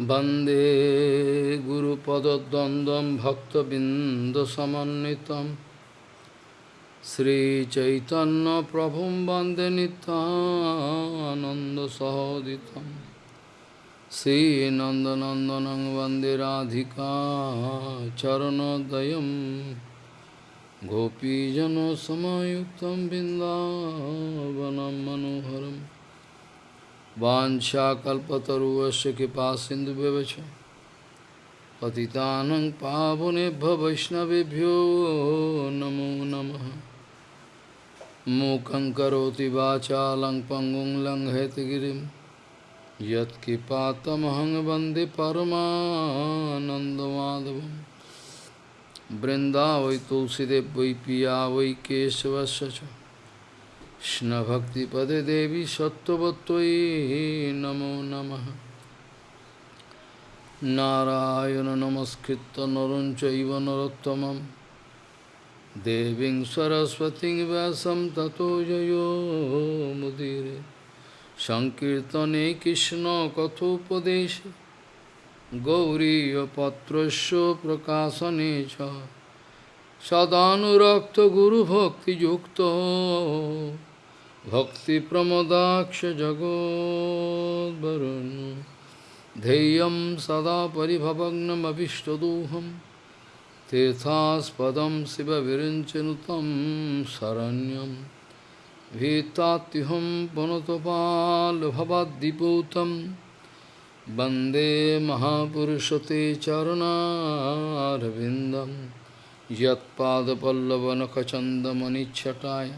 वन्दे गुरुपदद्वन्द्वं भक्तबिन्दसमन्वितं श्रीचैतन्यप्रभुं वन्दे नितानन्दसहोदितं श्रीनन्दनन्दनं वन्दे राधिका चरणोदयं गोपीजनसमयुक्तं बिन्दावनं मनोहरम् वाशाकल्पतरुश कृपा सिंधु व्यवच पतितान पावनेभ्य वैष्णवभ्यो नमो नम। मूक वाचा लंग पंगु लंघयतगिरी यत्कृपातमहंग वंदे परमाधव वृंदा वै तुलसीदेव वै पिया वै केशवश्च কৃষ্ণভক্তিপদে দেবী সত্যবত্যই নমো নম। নারায়ণ নমস্কৃত নরঞ্চব নরোত্তম দেবী সরস্বতী ব্যাসম ততো মুদিরে। সংকীর্তনে কৃষ্ণ কথোপদেশ। গৌরীপত্র প্রকাশনে সদানুরক্ত গুরুভক্তিযুক্ত। च सदानुरक्तगुरुभक्तियुक्तो भक्तिप्रमदाक्ष जगोद्वरुन् ध्येयं सदा परिभवग्नमभिष्टदोहं तीर्थास्पदं शिवविरिञ्चनुतं शरण्यं भीतात्युहं पुनतपाल्भवद्दिपूतं वन्दे महापुरुषते चरणारविन्दं यत्पादपल्लवनखचन्दमनिच्छटाय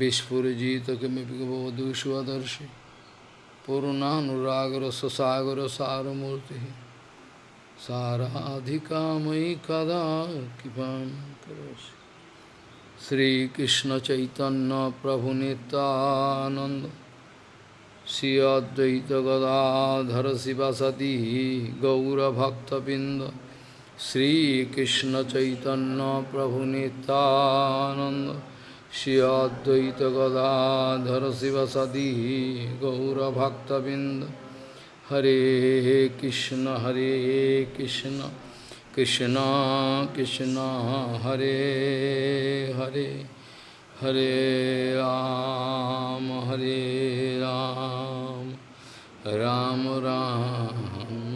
विस्फुजित किमपि गवधूष्वदर्शि पूर्णानुरागरससागरसारमूर्तिः साराधिका मयि कदा कृपां करोसि श्रीकृष्णचैतन्यप्रभुनितानन्द श्री अद्वैतगदाधर शिवसती गौरभक्तबिन्द श्रीकृष्णचैतन्यप्रभुनितानन्द Shri Advaita Gadadhara Sivasadi Gaura Bhakta Binda Hare Krishna Hare Krishna Krishna Krishna Hare Hare Hare Ram Hare Ram Ram Ram Hare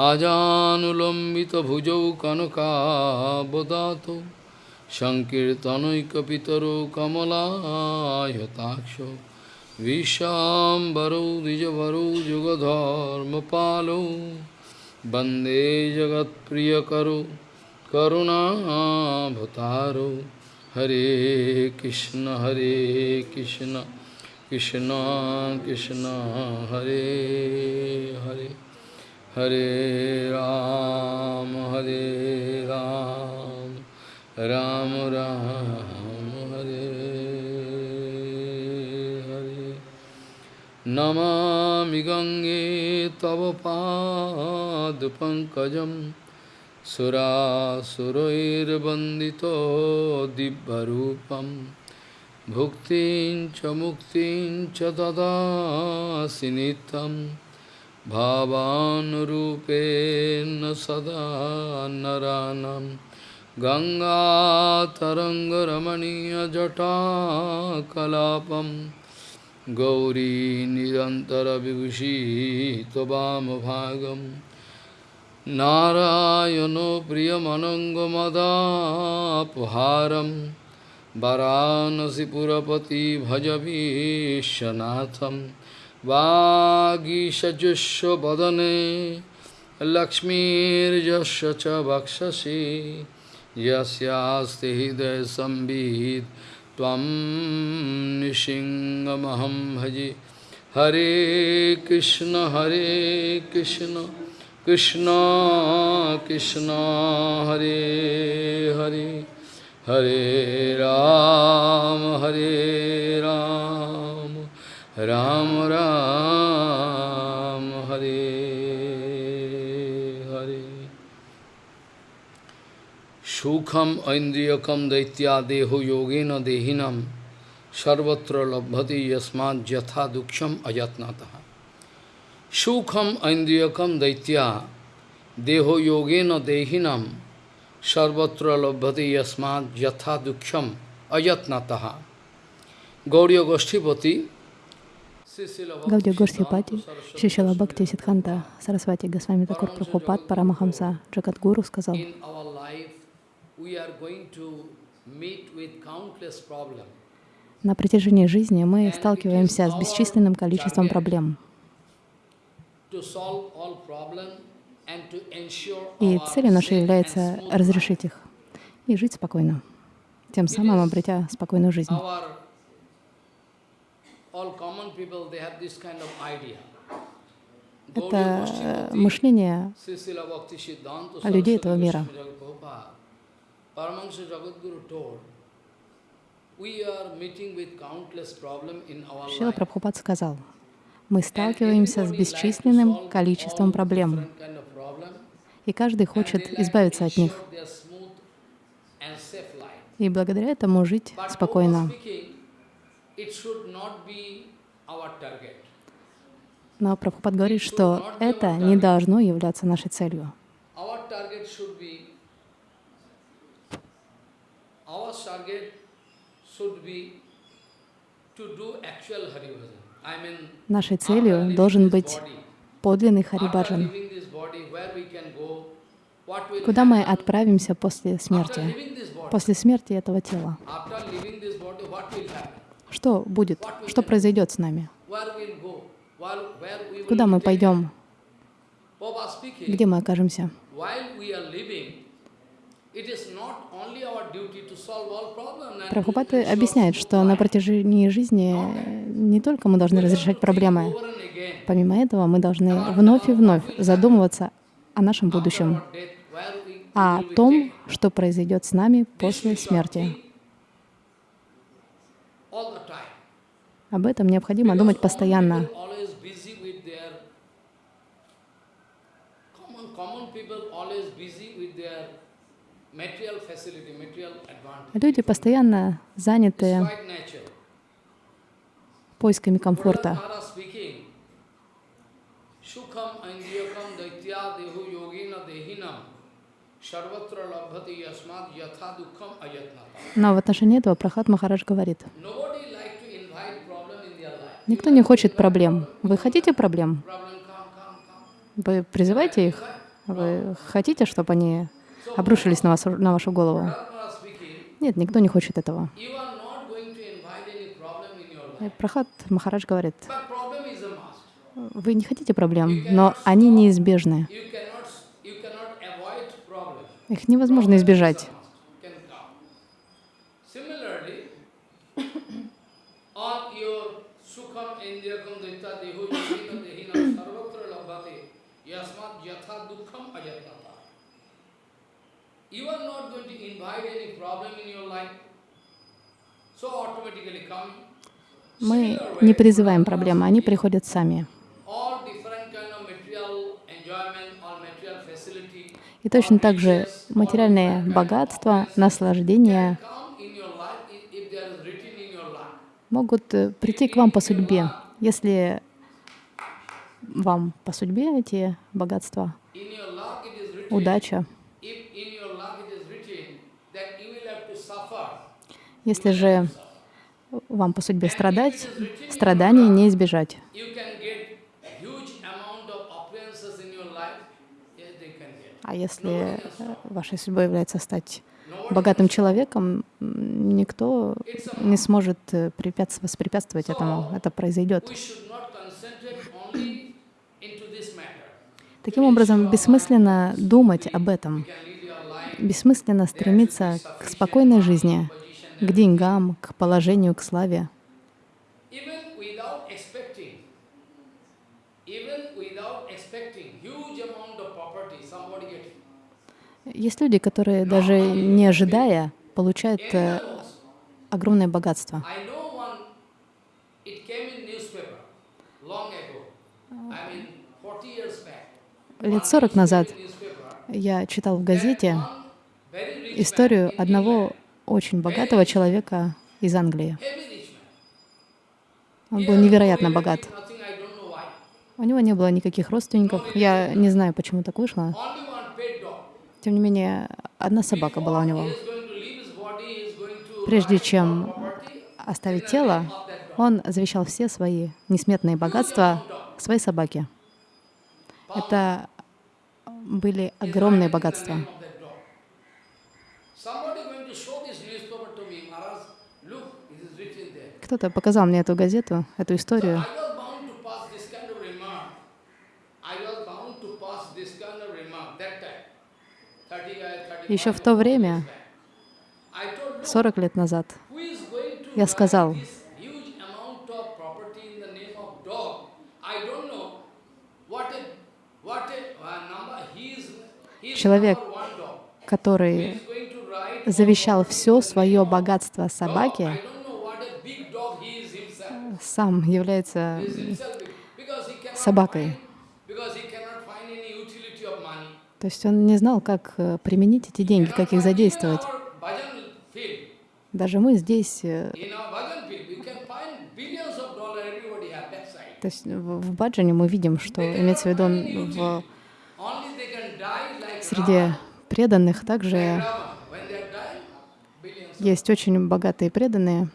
আজানুলম্বিতভুজৌ কনকাবদাত সংকীর্তনৈকপিতরো কমলায়তাক্ষ বিশ্বাম্বরৌ দ্বিজবরৌ যুগধর্মপালৌ বন্দে জগৎপ্রিয়করো করুণাভতারো হরে কৃষ্ণ হরে কৃষ্ণ কৃষ্ণ কৃষ্ণ, হরে Hare. Hare Ram, Hare Ram, Ram Ram, Hare Hare. Namami Gange Tava Pad Pankajam Sura Surair Bandito Dibbarupam Bhuktin Chamuktin Chadada Sinitam भावानुरूपेण सदा नरानं गङ्गातरङ्गरमणीयजटाकलापं गौरी निरन्तरविभूषी त्ववामभागं नारायणो प्रियमनङ्गमदापहारं वरानसिपुरपति भज विश्वनाथम् वागीषजुष्व वदने लक्ष्मीर्यस्य च वक्षसि, यस्यास्ति हृदय त्वं निशिङ्गमहं भजे। हरे कृष्ण हरे कृष्ण कृष्ण कृष्ण, हरे हरे। हरे राम हरे राम। राम राम हरे हरे सुखम ऐन्द्रियकम दैत्यादेहो योगेन देहिनम sarvatra labhati yasmad jatha duksham ajatnataha. Sukham aindriyakam daitya deho yogena dehinam sarvatra labhati yasmad jatha duksham ajatnataha. Gauriya Goshtipati Гаудия Гурсипати, Шишила Бхакти Сидханта, Сарасвати Госвами Такур Прабхупад, Парамахамса, Джагадгуру сказал, на протяжении жизни мы сталкиваемся с бесчисленным количеством проблем. И целью нашей является разрешить их и жить спокойно, тем самым обретя спокойную жизнь. Это мышление людей этого мира. Шила Прабхупад сказал, мы сталкиваемся с бесчисленным количеством проблем, и каждый хочет избавиться от них, и благодаря этому жить спокойно. Но Прабхупад говорит, что это не должно являться нашей целью. Нашей целью должен быть подлинный Харибаджан. Куда мы отправимся после смерти? После смерти этого тела. Что будет? Что произойдет с нами? Куда мы пойдем? Где мы окажемся? Прабхупад объясняет, что на протяжении жизни не только мы должны разрешать проблемы, помимо этого мы должны вновь и вновь задумываться о нашем будущем, о том, что произойдет с нами после смерти. Об этом необходимо думать постоянно. Люди постоянно заняты поисками комфорта. Но в отношении этого Прахат Махарадж говорит, никто не хочет проблем. Вы хотите проблем? Вы призываете их? Вы хотите, чтобы они обрушились на, вас, на вашу голову? Нет, никто не хочет этого. Прахат Махарадж говорит, вы не хотите проблем, но они неизбежны. Их невозможно избежать. Мы не призываем проблемы, они приходят сами. И точно так же материальные богатства, наслаждения могут э, прийти к вам по судьбе, если вам по судьбе эти богатства, удача. Если же вам по судьбе страдать, страданий не избежать. А если вашей судьбой является стать богатым человеком, никто не сможет э, воспрепятствовать этому. Это произойдет. Таким образом, бессмысленно думать об этом, бессмысленно стремиться к спокойной жизни, к деньгам, к положению, к славе. Есть люди, которые даже не ожидая получают э, огромное богатство. Лет сорок назад я читал в газете историю одного очень богатого человека из Англии. Он был невероятно богат. У него не было никаких родственников. Я не знаю, почему так вышло. Тем не менее, одна собака была у него. Прежде чем оставить тело, он завещал все свои несметные богатства своей собаке. Это были огромные богатства. of that dog. Somebody going to show this newspaper to me, Maharaj, look, it is written there. Кто-то показал мне эту газету, эту историю. I was bound to pass this kind of remark. I was bound to pass this kind of remark that time. 30 years, 35 Еще в то время, I told, look, 40 лет назад, я сказал, uh, Человек, который завещал все свое богатство собаке, utility of money. То есть он не знал, как э, применить эти деньги, как их задействовать. Даже мы здесь, э, то есть в Баджане мы видим, что имеется в виду в, среди преданных также есть очень богатые преданные,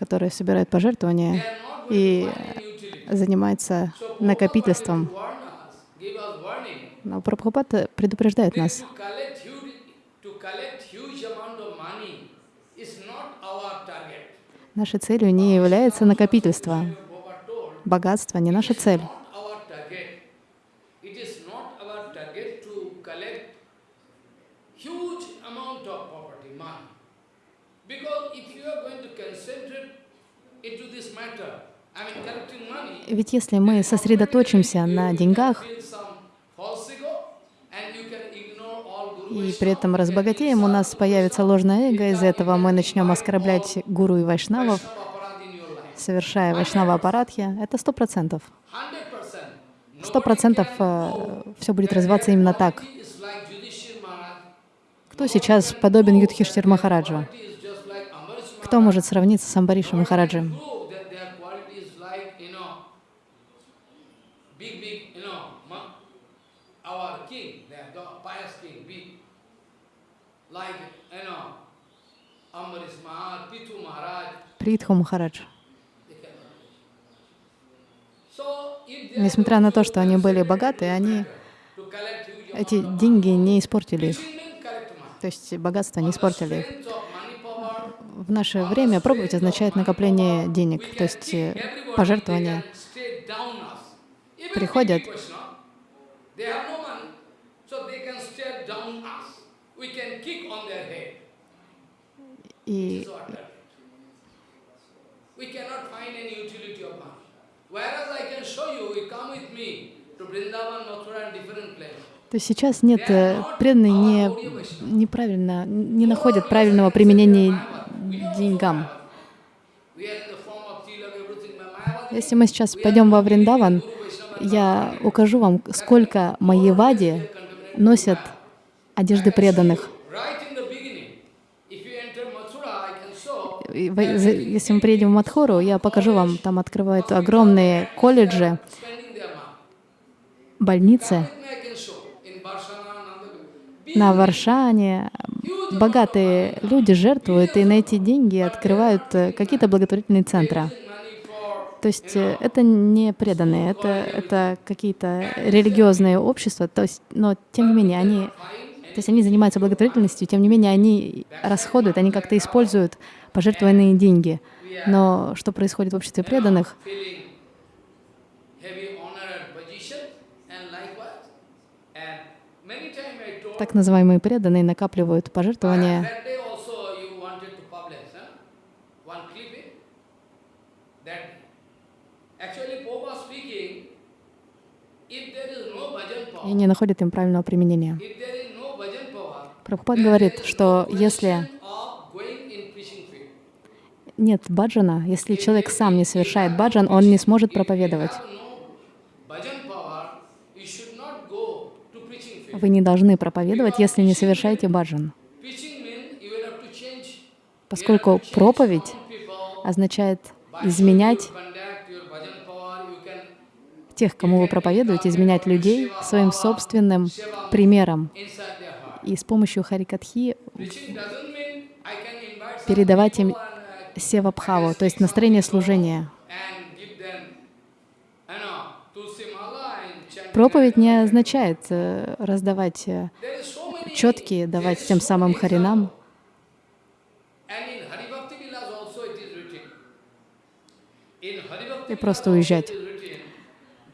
которые собирают пожертвования и So накопительством. Но Прабхупада предупреждает нас, нашей целью не является накопительство. Богатство не наша цель. not our target. It is not our target to collect huge amount of property, money. Because if you are going to concentrate into this matter, I mean collecting money, Ведь если мы сосредоточимся на деньгах и при этом разбогатеем, у нас появится ложное эго, из-за этого мы начнем оскорблять гуру и вайшнавов, совершая вайшнава апарадхи. Это сто процентов. 100%. Сто процентов все будет развиваться именно так. Кто сейчас подобен Юдхиштир Махараджу? Кто может сравниться с Амбаришем Махараджем? prove that their quality is like, you know, big, big, you know, ma- our king, their God, pious king, big. Like, you know, Ambarish Maharaj, Pithu Maharaj. Притху Махарадж. Несмотря на то, что они были богаты, они эти деньги не испортили их. То есть богатство не испортили их. В наше время проповедь означает накопление денег, то есть э, пожертвования. приходят. big Vaishnava, they have no money, so they can stare down us. We can kick on their head. И This is our target. We cannot find any utility of money. Whereas I can show you, you come with me to Vrindavan, Mathura and different places. то есть сейчас нет, э, преданные не, неправильно, не находят правильного применения деньгам. Если мы сейчас пойдем во Вриндаван, я укажу вам, сколько майявади носят одежды преданных. right in the beginning, if you enter Mathura, I can show И вы- за- Если мы приедем в Мадхору, я покажу вам, там открывают огромные колледжи, больницы на Варшане. Богатые люди жертвуют и на эти деньги открывают э, какие-то благотворительные центры. То есть э, это не преданные, это, это какие-то религиозные общества, то есть, но тем не менее они, то есть они занимаются благотворительностью, тем не менее они расходуют, они как-то используют пожертвованные деньги. Но что происходит в обществе преданных? Так называемые преданные накапливают пожертвования. и не находят им правильного применения. Прабхупад говорит, что если of going in preaching field. Нет баджана, если человек сам не совершает баджан, он не сможет проповедовать. Вы не должны проповедовать, если не совершаете баджан, поскольку проповедь означает изменять тех, кому вы проповедуете, изменять людей своим собственным примером. И с помощью Харикатхи передавать им севабхаву, то есть настроение служения. Проповедь не означает э, раздавать э, четкие, давать тем самым харинам. И просто уезжать.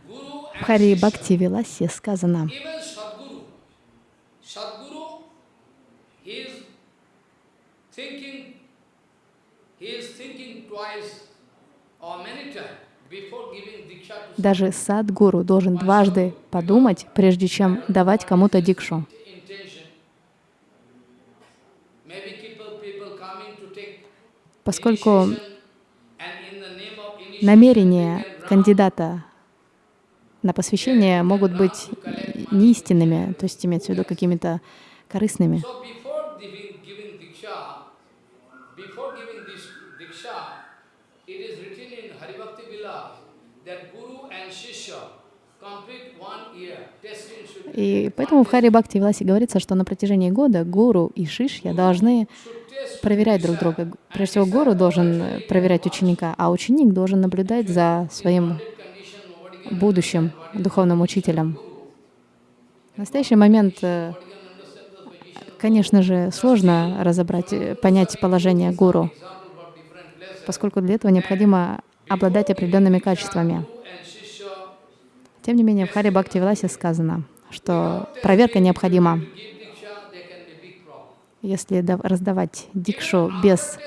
В Хари Бхакти Виласе сказано, даже садгуру должен дважды подумать, прежде чем давать кому-то дикшу. Поскольку намерения кандидата на посвящение могут быть неистинными, то есть имеется в виду какими-то корыстными. И поэтому в Хари Бхакти Виласе говорится, что на протяжении года гуру и шишья должны проверять друг друга. Прежде всего, гуру должен проверять ученика, а ученик должен наблюдать за своим будущим духовным учителем. В настоящий момент, э, конечно же, сложно разобрать, э, понять положение гуру, поскольку для этого необходимо обладать определенными качествами. Тем не менее, в Хари Бхакти Виласе сказано, что проверка необходима. Если раздавать дикшу без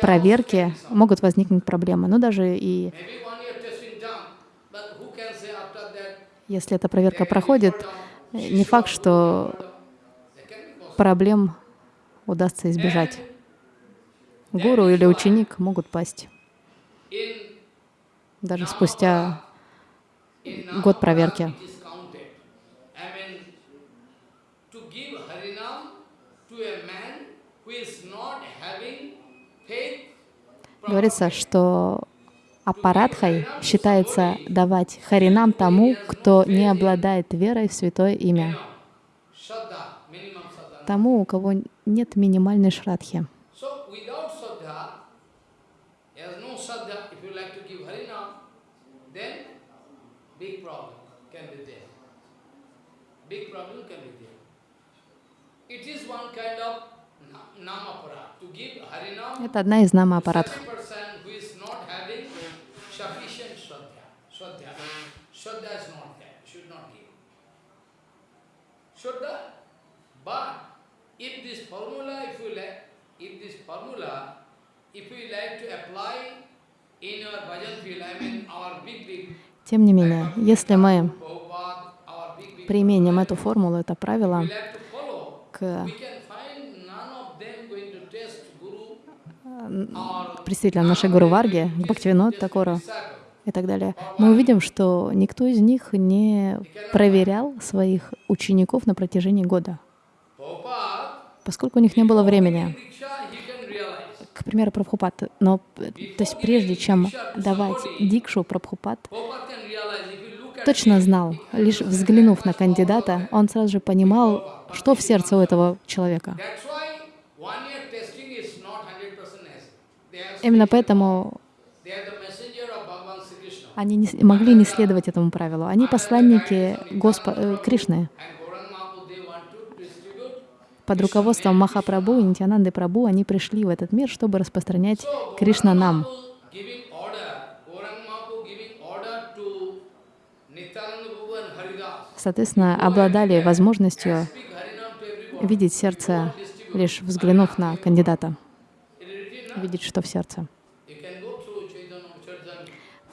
проверки, могут возникнуть проблемы. Но даже и если эта проверка проходит, не факт, что проблем удастся избежать. Гуру или ученик могут пасть даже спустя год проверки. Говорится, что аппаратхой считается давать харинам тому, кто не обладает верой в святое имя, тому, у кого нет минимальной шрадхи. Это одна из нама-аппаратов. Тем не менее, если мы применим эту формулу, это правило к представителям нашей Гуру Варги, к Бхактивинод Такору и так далее, мы увидим, что никто из них не проверял своих учеников на протяжении года, поскольку у них не было времени. К примеру, Прабхупад. Но, то есть прежде чем давать дикшу, Прабхупад точно знал, лишь взглянув на кандидата, он сразу же понимал, что в сердце у этого человека. Именно поэтому они не могли не следовать этому правилу. Они посланники Госпо э, Кришны. Под руководством Махапрабху и Нитянанды Прабху они пришли в этот мир, чтобы распространять Кришна нам. Соответственно, обладали возможностью видеть сердце, лишь взглянув на кандидата видеть, что в сердце.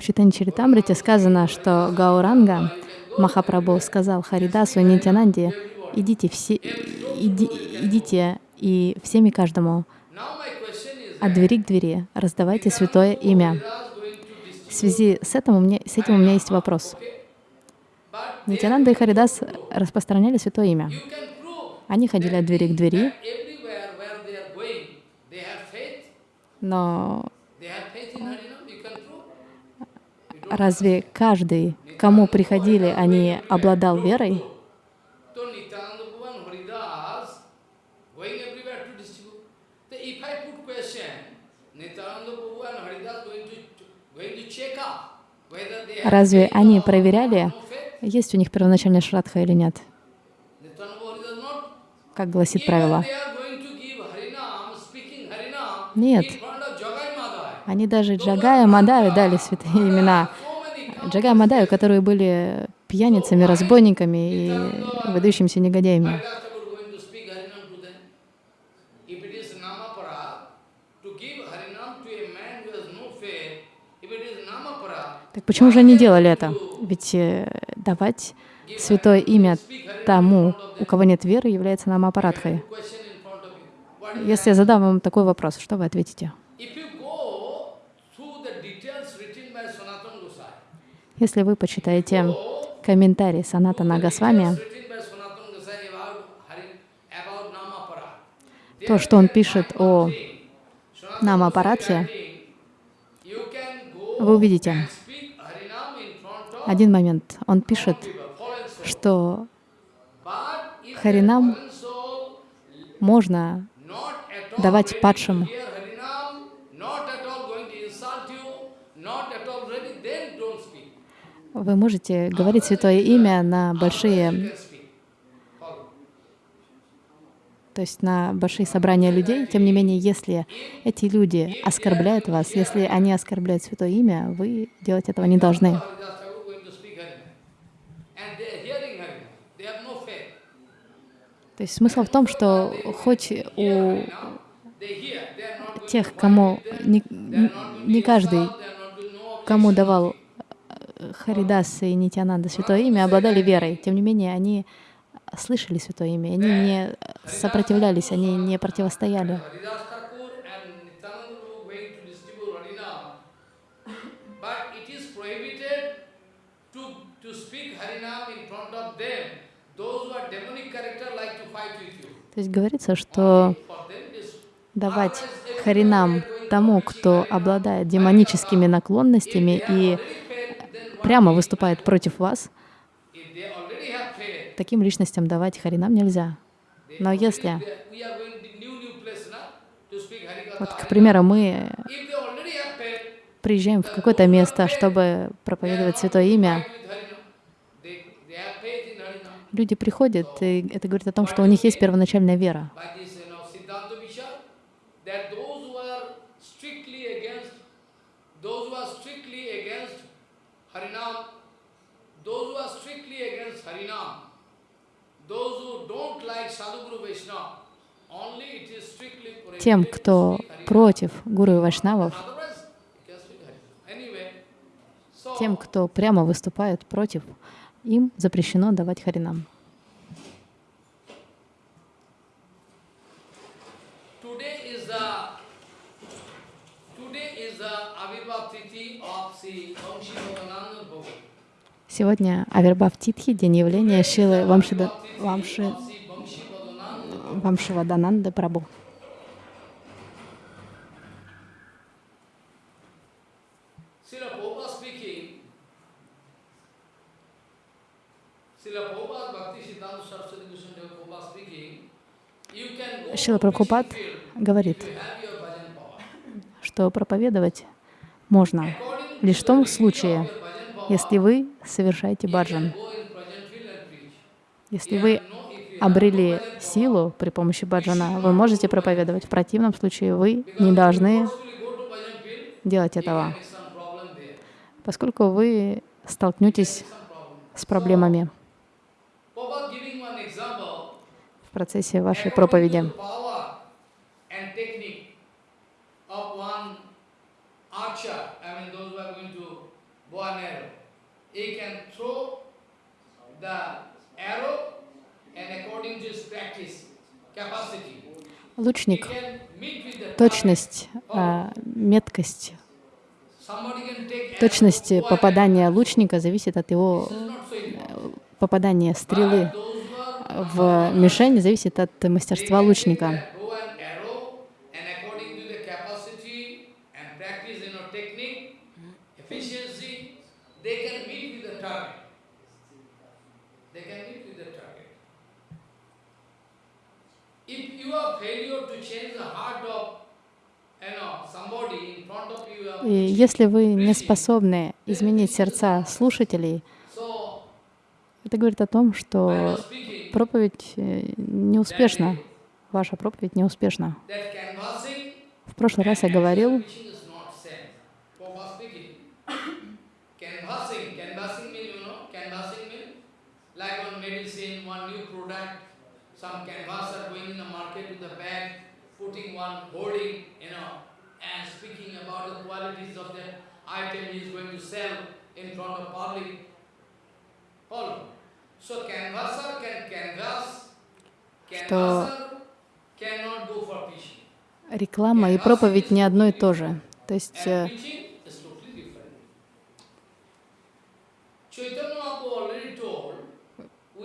В Читане Чаритамрите сказано, что Гауранга Махапрабху сказал Харидасу и Нитянанде, идите, все, иди, идите и всеми каждому от двери к двери раздавайте святое имя. В связи с этим у меня, с этим у меня есть вопрос. Нитянанда и Харидас распространяли святое имя. Они ходили от двери к двери, но Разве каждый, кому приходили, они обладал верой? Разве они проверяли, есть у них первоначальная шрадха или нет? Как гласит правило. Нет. Они даже Джагая Мадаю дали святые имена. Джагая Мадаю, которые были пьяницами, разбойниками и выдающимися негодяями. Так почему же они делали это? Ведь э, давать святое имя тому, у кого нет веры, является нам аппаратхой. Если я задам вам такой вопрос, что вы ответите? If you go through the details written by Sanatana Gosai, Если вы почитаете комментарий Санатана Госвами, то, что он пишет о Намапарадхе, вы увидите. Один момент. Он пишет, что Харинам можно давать падшим. to hear Harinam, not at all going to insult you, not at all ready, then don't speak. Вы можете говорить святое имя на большие, то есть на большие собрания людей. Тем не менее, если эти люди оскорбляют вас, если они оскорбляют святое имя, вы делать этого не должны. То есть смысл в том, что хоть у тех, кому не, не каждый, кому давал Харидас и Нитянанда святое имя, обладали верой. Тем не менее, они слышали святое имя, они не сопротивлялись, они не противостояли. То есть говорится, что давать харинам тому, кто обладает демоническими наклонностями и прямо выступает против вас, таким личностям давать харинам нельзя. Но если, вот, к примеру, мы приезжаем в какое-то место, чтобы проповедовать святое имя, люди приходят, и это говорит о том, что у них есть первоначальная вера. by this, you know, Siddhanta Vichar, that those who are strictly against, those who are strictly against Harinam, those who are strictly against Harinam, those who don't like Sadhguru Vaishnava, only it is strictly prohibited Тем, кто против гуру и вайшнавов, тем, кто прямо выступает против, им запрещено давать харинам. today is the today is the Avirbhav Tithi of Sri Vamshi Bhavananda Prabhu. Сегодня Авербав Титхи, день явления Шилы Вамшида, Вамши, Вамшивадананда go Шила Прабхупад говорит, что проповедовать можно лишь в том случае, если вы совершаете баджан. Если вы обрели силу при помощи баджана, вы можете проповедовать. В противном случае вы не должны делать этого, поскольку вы столкнетесь с проблемами в процессе вашей проповеди. to the power and technique of one archer, I mean those who are going to bow an arrow, he can throw the arrow and according to his practice, capacity, he Лучник, точность, а, меткость, точность попадания лучника зависит от его important. попадания стрелы в мишень зависит от мастерства лучника. bow and arrow, and according to the capacity and practice, you know, technique, efficiency, the target. They can meet with the target. If you are failure to change the heart of, you know, somebody in front of you, you are И если вы не способны изменить сердца слушателей, это говорит о том, что проповедь э, неуспешна, ваша проповедь неуспешна. В прошлый раз я говорил, Preaching is not same. Prabhupada speaking. Canvassing, canvassing mean, you know, canvassing mean like one medicine, one new product, some canvasser going in the market with the bag, putting one hoarding, you know, and speaking about the qualities of the item he is going to sell in front of public. Follow. So canvasser can canvass, canvasser cannot go for preaching. реклама и проповедь не одно и то же. То есть And э, preaching is totally different. Chaitanya Mahaprabhu already told, without Tinada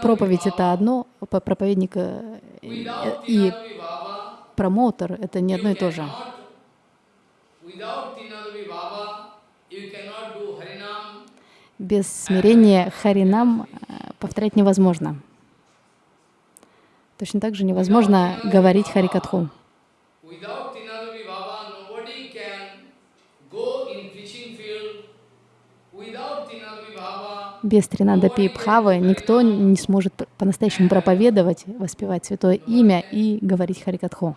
проповедь — это одно, проповедник э, и промоутер — это не одно и то же. Без смирения харинам э, повторять невозможно. Точно так же невозможно говорить харикатху. without Tinada Vibhava, nobody can go in preaching field, without Tinada Vibhava, Без Тринадапи Бхавы никто не сможет по-настоящему проповедовать, воспевать святое имя и говорить харикатху.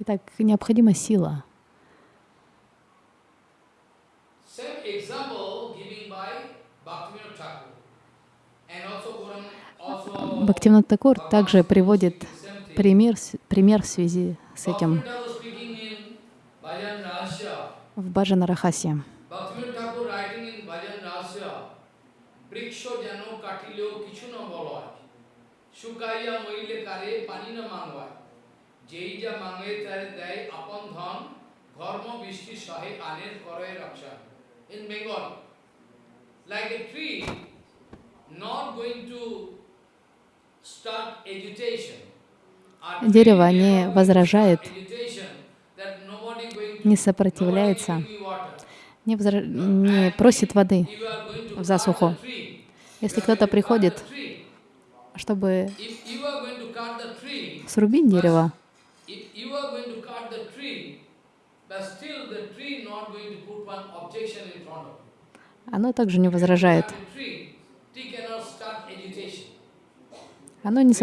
Итак, необходима сила. Same example Бхактивнатакур также приводит пример, пример в связи с этим. В Баджана Рахасе. Like a tree not going to Дерево не возражает, не сопротивляется, не, возра- не просит воды. В засуху. Если кто-то приходит, чтобы срубить дерево, if you are going I am dying.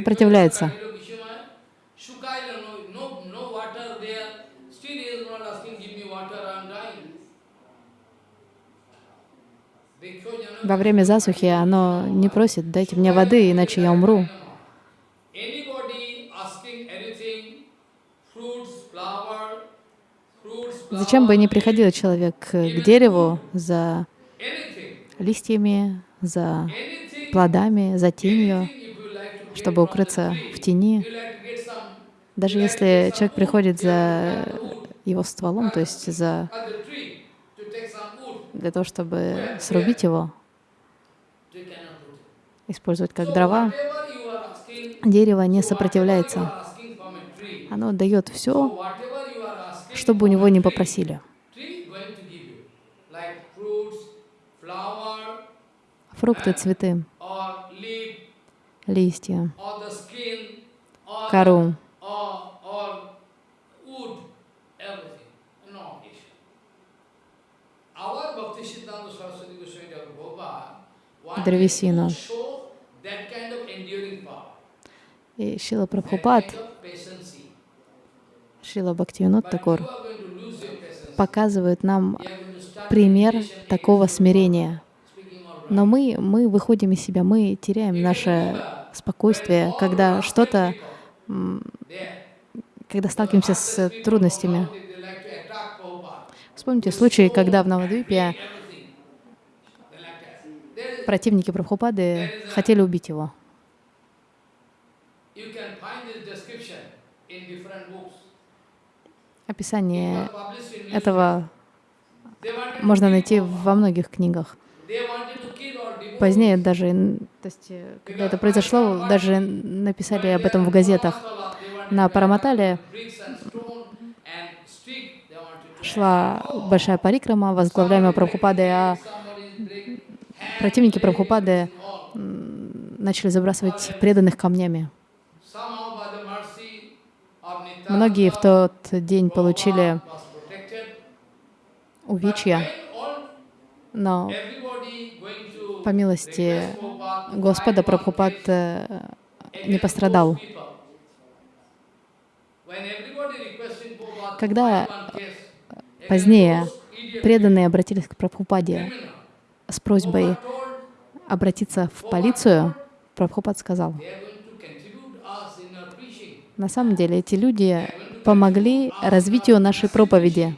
Во время засухи оно не просит, дайте мне воды, иначе я умру. Зачем бы ни приходил человек к дереву за листьями, за плодами, за тенью, чтобы укрыться в тени, даже если человек приходит за его стволом, то есть за для того, чтобы срубить его, использовать как дрова, дерево не сопротивляется. Оно дает все, чтобы у него не попросили. tree going to give you, like fruits, flower, Фрукты, цветы, or leaf, листья, кору. Древесину. И Шила Прабхупад. Шила Бхактивинод Такур показывают нам пример такого смирения. Но мы, мы выходим из себя, мы теряем наше спокойствие, когда что-то, когда сталкиваемся с трудностями. Вспомните случай, когда в Навадвипе противники Прабхупады хотели убить его. Описание этого можно найти во многих книгах. They wanted to kill or devote Позднее даже, то есть, э, когда это произошло, даже написали об этом в газетах. На Параматале шла большая парикрама, возглавляемая Прабхупадой, а противники Прабхупады начали забрасывать преданных камнями. Многие в тот день получили увечья, но по милости Господа Прабхупад э, не пострадал. Когда позднее преданные обратились к Прабхупаде с просьбой обратиться в полицию, Прабхупад сказал, на самом деле эти люди помогли развитию нашей проповеди.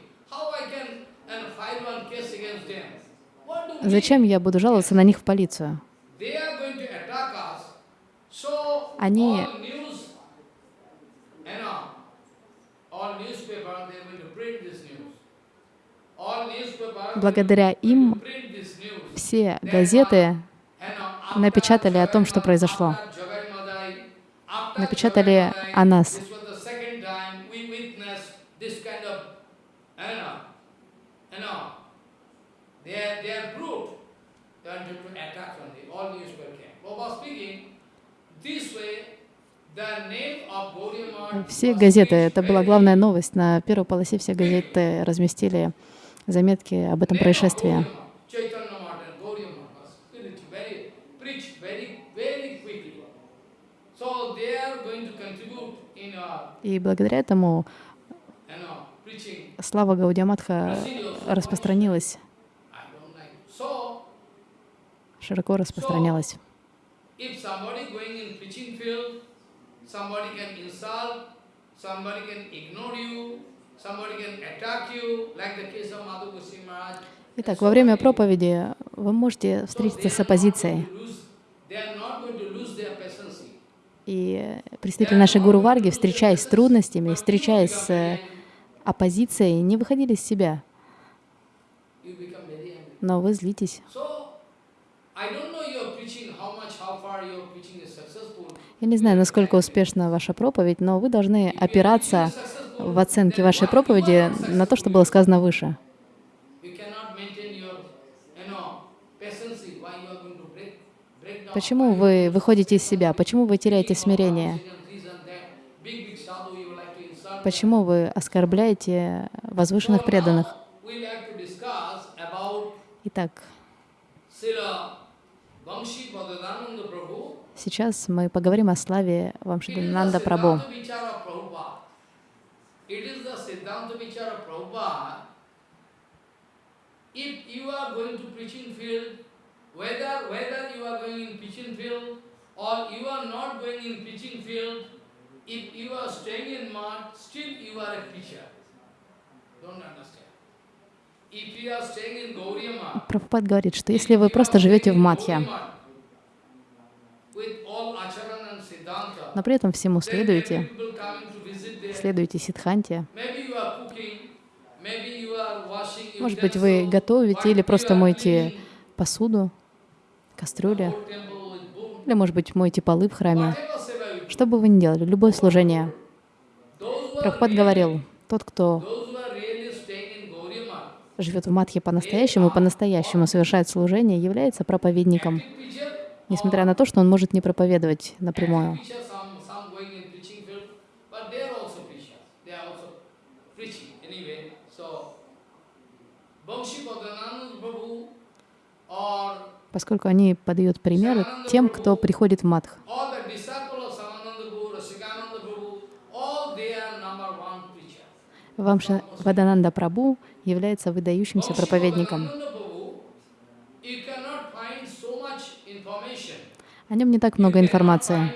Зачем я буду жаловаться на них в полицию? Они благодаря им все газеты напечатали о том, что произошло. Напечатали о нас. Все газеты, это была главная новость. На первой полосе все газеты разместили заметки об этом происшествии. И благодаря этому слава Гаудиаматха распространилась, широко Maharaj. Итак, во время проповеди вы можете встретиться с оппозицией. И представители нашей Гуру Варги, встречаясь с трудностями, встречаясь с оппозицией, не выходили из себя. Но вы злитесь. Я не знаю, насколько успешна ваша проповедь, но вы должны опираться в оценке вашей проповеди на то, что было сказано выше. Почему вы выходите из себя? Почему вы теряете смирение? Почему вы оскорбляете возвышенных преданных? Итак, Сейчас мы поговорим о славе Вамшидананда Прабhu. If you are going to preaching field, whether, whether you are going in preaching field or you are not going in preaching field, if you are staying in mud, still you are a preacher. Don't understand. Прабхупад говорит, что если вы просто живете в Мадхья, но при этом всему следуете, следуете Сидханте, может быть, вы готовите или просто моете посуду, кастрюли, или, может быть, моете полы в храме. Что бы вы ни делали, любое служение. Прабхупад говорил, тот, кто живет в Мадхе по-настоящему и по-настоящему совершает служение, является проповедником, несмотря на то, что он может не проповедовать напрямую. Поскольку они подают пример тем, кто приходит в Мадх. Вамша Вадананда Прабhu является выдающимся проповедником. О нем не так много информации.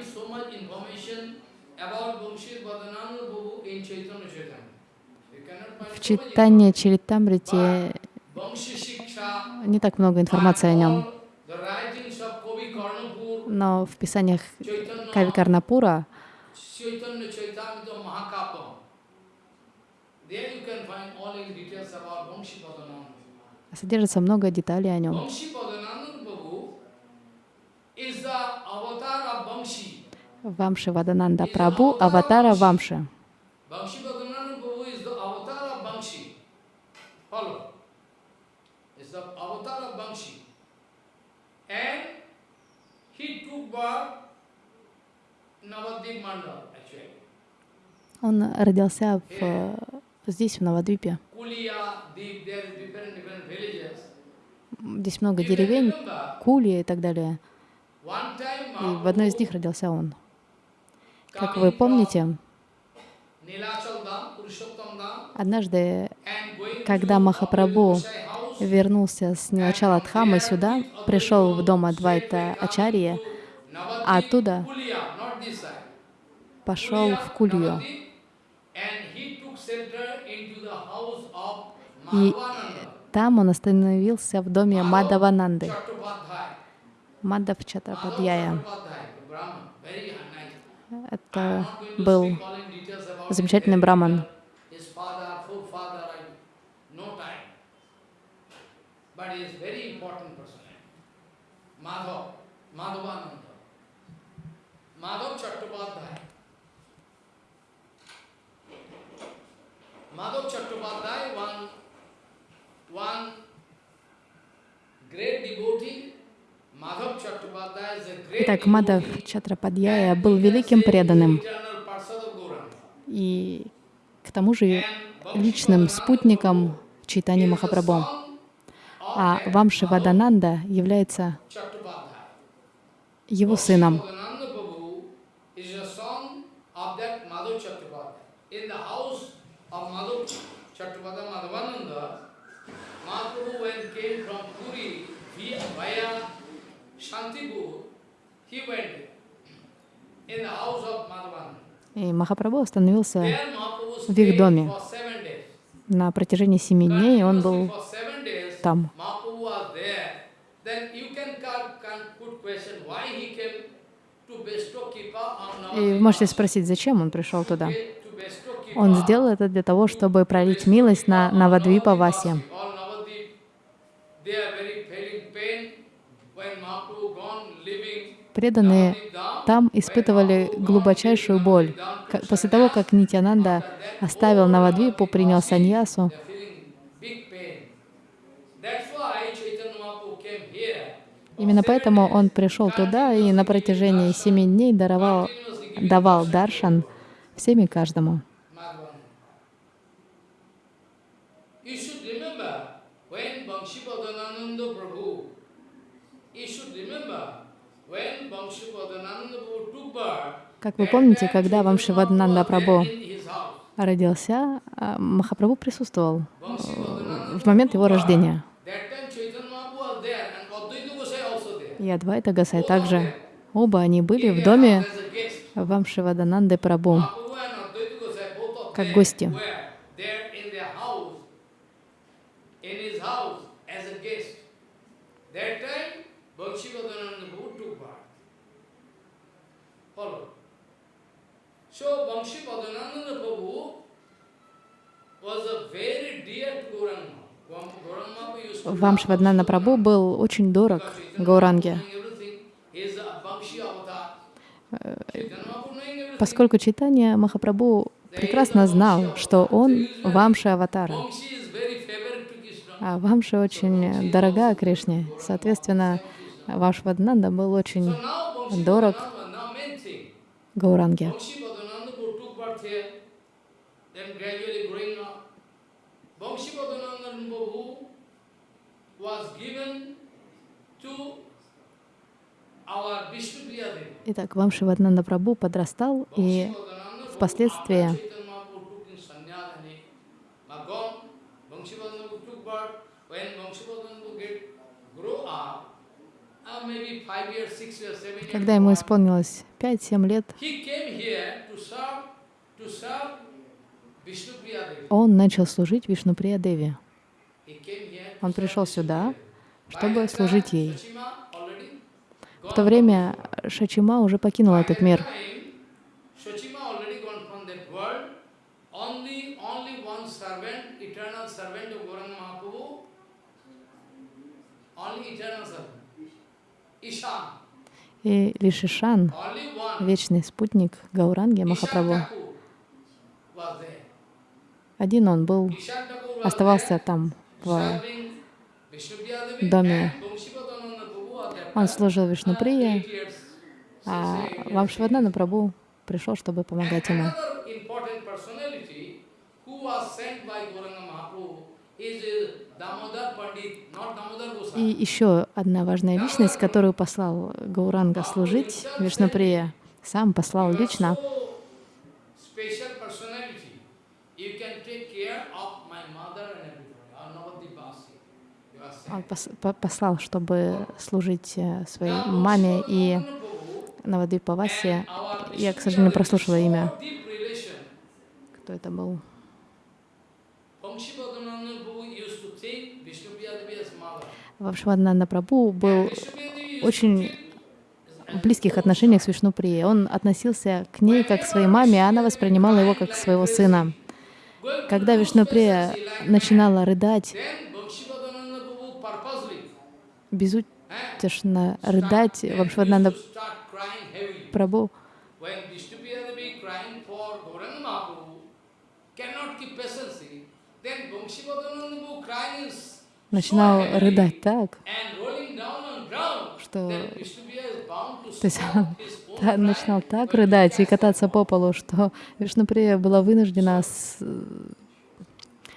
В читании Чаритамрити не так много информации о нем. Но в писаниях Кави Карнапура содержится много деталей о нем. Вамши Вадананда Прабу, аватара Вамши. Vamshi Bhadananda Prabhu is the avatar of Vamshi. Follow. Is the avatar of Vamshi. And he took birth in Navadvip Mandal, actually. Он родился в, э, здесь, в Навадвипе. Здесь много деревень, remember, Кули и так далее. И в одной из них родился он. Как вы помните, однажды, когда Махапрабху вернулся с Нилачала Дхамы сюда, пришел в дом Адвайта Ачарьи, а оттуда пошел в Кулью. И там он остановился в доме Мадавананды. Мадав nice. Это был замечательный браман. But he is very important person. Madhav, Madhavananda. Итак, Мадав. Чатрападьяя был великим преданным и к тому же личным спутником Чайтани Махапрабху. А Вамши Вадананда является его сыном. Bhaktivedanta Prabhu is a son of that Madhav Chattopadhyay. In the house of Madhav Chattopadhyay Madhavananda, Mahaprabhu when came from Puri via, via Shantipur, he went in the house of Madhavananda. И Махапрабху остановился в их доме. на протяжении семи дней, он был там. И вы можете спросить, зачем он пришел туда? Он сделал это для того, чтобы пролить милость на Навадвипа Васи. All Navadvip, they are very feeling pain when Mahaprabhu gone, living Преданные там испытывали глубочайшую боль. После того, как Нитянанда оставил Навадвипу, принял саньясу, именно поэтому он пришел туда и на протяжении семи дней даровал, давал даршан всем и каждому. Как вы помните, когда Вамшивадананда Прабху in his house. родился, а, Махапрабху присутствовал э, в момент его рождения. И Адвайта Гасай также. Оба они были в доме. Вамшивадананды Прабху. Of Как гости. were there in their house, in his house as a guest. That time, Vangshipadananda Prabhu took birth. Follow. So, Vangshipadananda Prabhu was a very dear to Gauranga. Gauranga Mahaprabhu used to love Вамшивадананда Прабху был очень дорог Гауранге, knowing everything. He is a Vamshi avatar. Chaitanya Mahaprabhu knowing everything. поскольку читание Махапрабху прекрасно знал, что он Вамши Аватара. А Вамши очень дорога Кришне. Соответственно, Вамшивадананда был очень дорог. Гауранге. Итак, Вамшивадананда Прабху подрастал, и впоследствии uh, когда ему исполнилось 5-7 лет, он начал служить Вишнуприя Деви. Он пришел сюда, чтобы служить ей. В то время Шачима уже покинул этот мир. И лишь Ишан, вечный спутник Гауранги Махапрабху, один он был, оставался там, в доме. Он служил Вишнуприя, а Вамшваднана Прабhu пришел, чтобы помогать ему. И еще одна важная личность, которую послал Гауранга служить, Вишнуприя, сам послал лично. Он послал, чтобы служить э, своей маме и Навадвипавасе. Я, к сожалению, прослушала имя. Кто это был? Вамшваднанда Прабhu был очень в близких отношениях с Вишнуприей. Он относился к ней как к своей маме, а она воспринимала его как своего сына. Когда Вишнуприя начинала рыдать, безутешно рыдать, Вамшваднанда Прабhu начинал рыдать так, что то есть он начинал так рыдать и кататься по полу, что Вишнуприя была вынуждена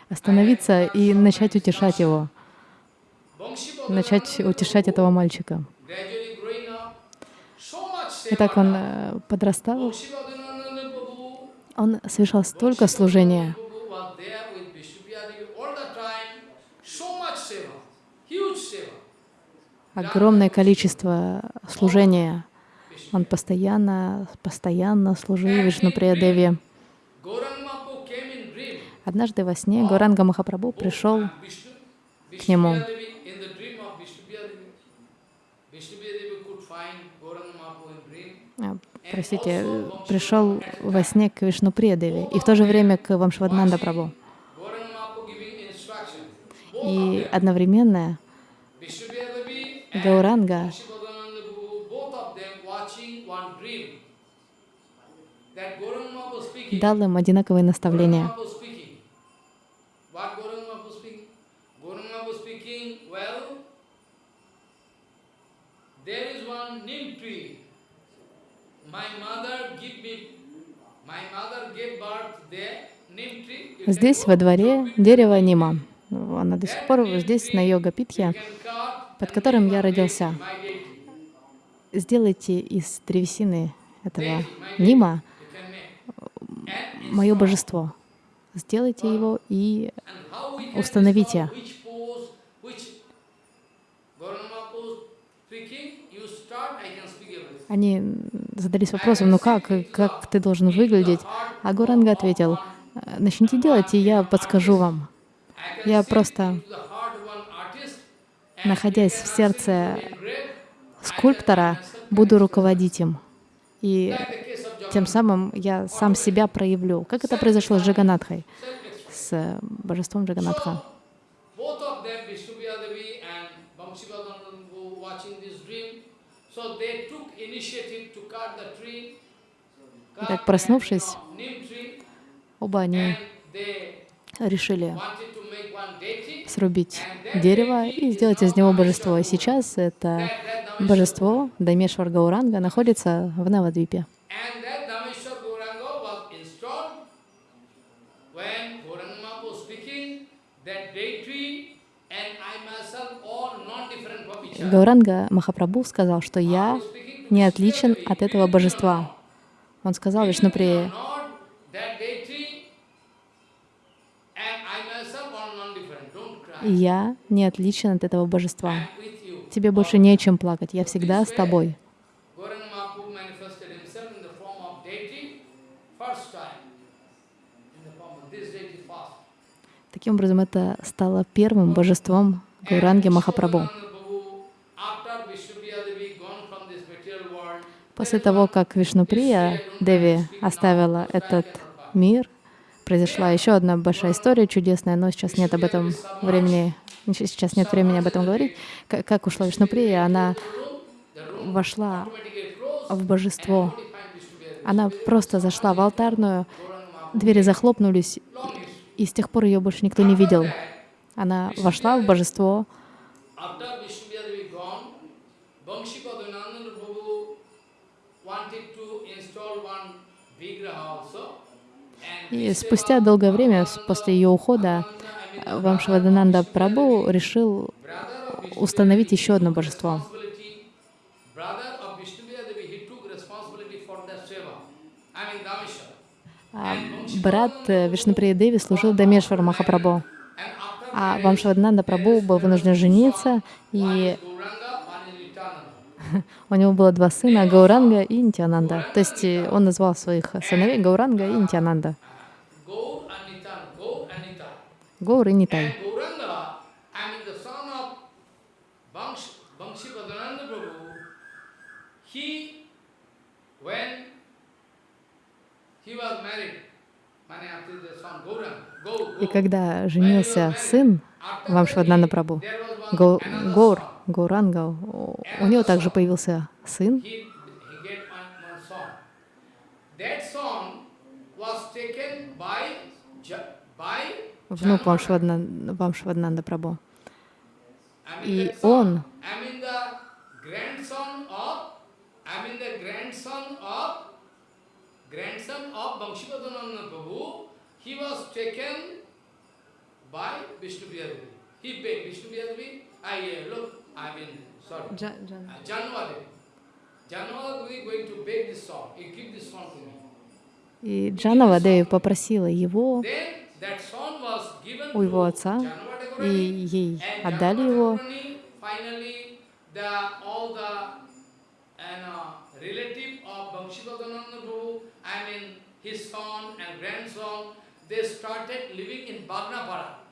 остановиться и начать утешать его, начать утешать этого мальчика. И так он э, подрастал, он совершал столько служения, огромное количество служения. Он постоянно, постоянно служил Вишнуприя Деви. Однажды во сне Горанга Махапрабху пришел к нему. Простите, пришел во сне к Вишнуприя Деви и в то же время к Вамшваднанда Прабху. И одновременно Гауранга дал им одинаковые наставления. Здесь, во дворе, дерево Нима. Она до сих пор здесь, на йога-питхе под которым я родился. Сделайте из древесины этого нима мое божество. Сделайте его и установите. Они задались вопросом, ну как, как ты должен выглядеть? А Гуранга ответил, начните делать, и я подскажу вам. Я просто находясь в сердце скульптора, буду руководить им. И тем самым я сам себя проявлю. Как это произошло с Джаганатхой, с божеством Джаганатха. Так, проснувшись, оба они решили срубить дерево и сделать из него божество. И сейчас это божество Дамешвар Гауранга находится в Навадвипе. Гауранга Махапрабху сказал, что я не отличен от этого божества. Он сказал Вишнуприе, я не отличен от этого божества. Тебе больше не о чем плакать, я всегда с тобой. Таким образом, это стало первым божеством Гауранги Махапрабху. После того, как Вишнуприя Деви оставила этот мир, произошла еще одна большая история чудесная, но сейчас нет об этом времени, сейчас нет времени об этом говорить. Как, ушла Вишнуприя, она вошла в божество. Она просто зашла в алтарную, двери захлопнулись, и с тех пор ее больше никто не видел. Она вошла в божество, After Vishnu Priya Devi gone, Banshipadhananda Prabhu wanted to install one vigraha also. And и спустя долгое время, после ее ухода, Прабhu Devi, решил установить еще одно божество. А Брат э, Вишнуприя Деви служил Дамешвар Махапрабху, а Вамшавадананда Прабhu был вынужден жениться, и Gauranga, one is Nityananda. У него было два сына, Гауранга и Нитянанда. То есть э, он назвал своих сыновей Гауранга и Нитянанда. Гаур и Нитай. И когда женился сын Гау- another Гаур, son. Гауранга, у него также появился сын, внук Вамшваднанда. I mean И он, grandson of, Banshipadananda Prabhu, he was taken by Vishnu Devi. He begged Vishnu Devi, I, uh, look, I mean, sorry, uh, Janva Devi. Janva Devi going to beg this son, you give this son to me. И Джанава Деви попросила его Then that son was given у его to отца, и ей отдали его. Uh, his son and grandson, they started living in Bagnapara.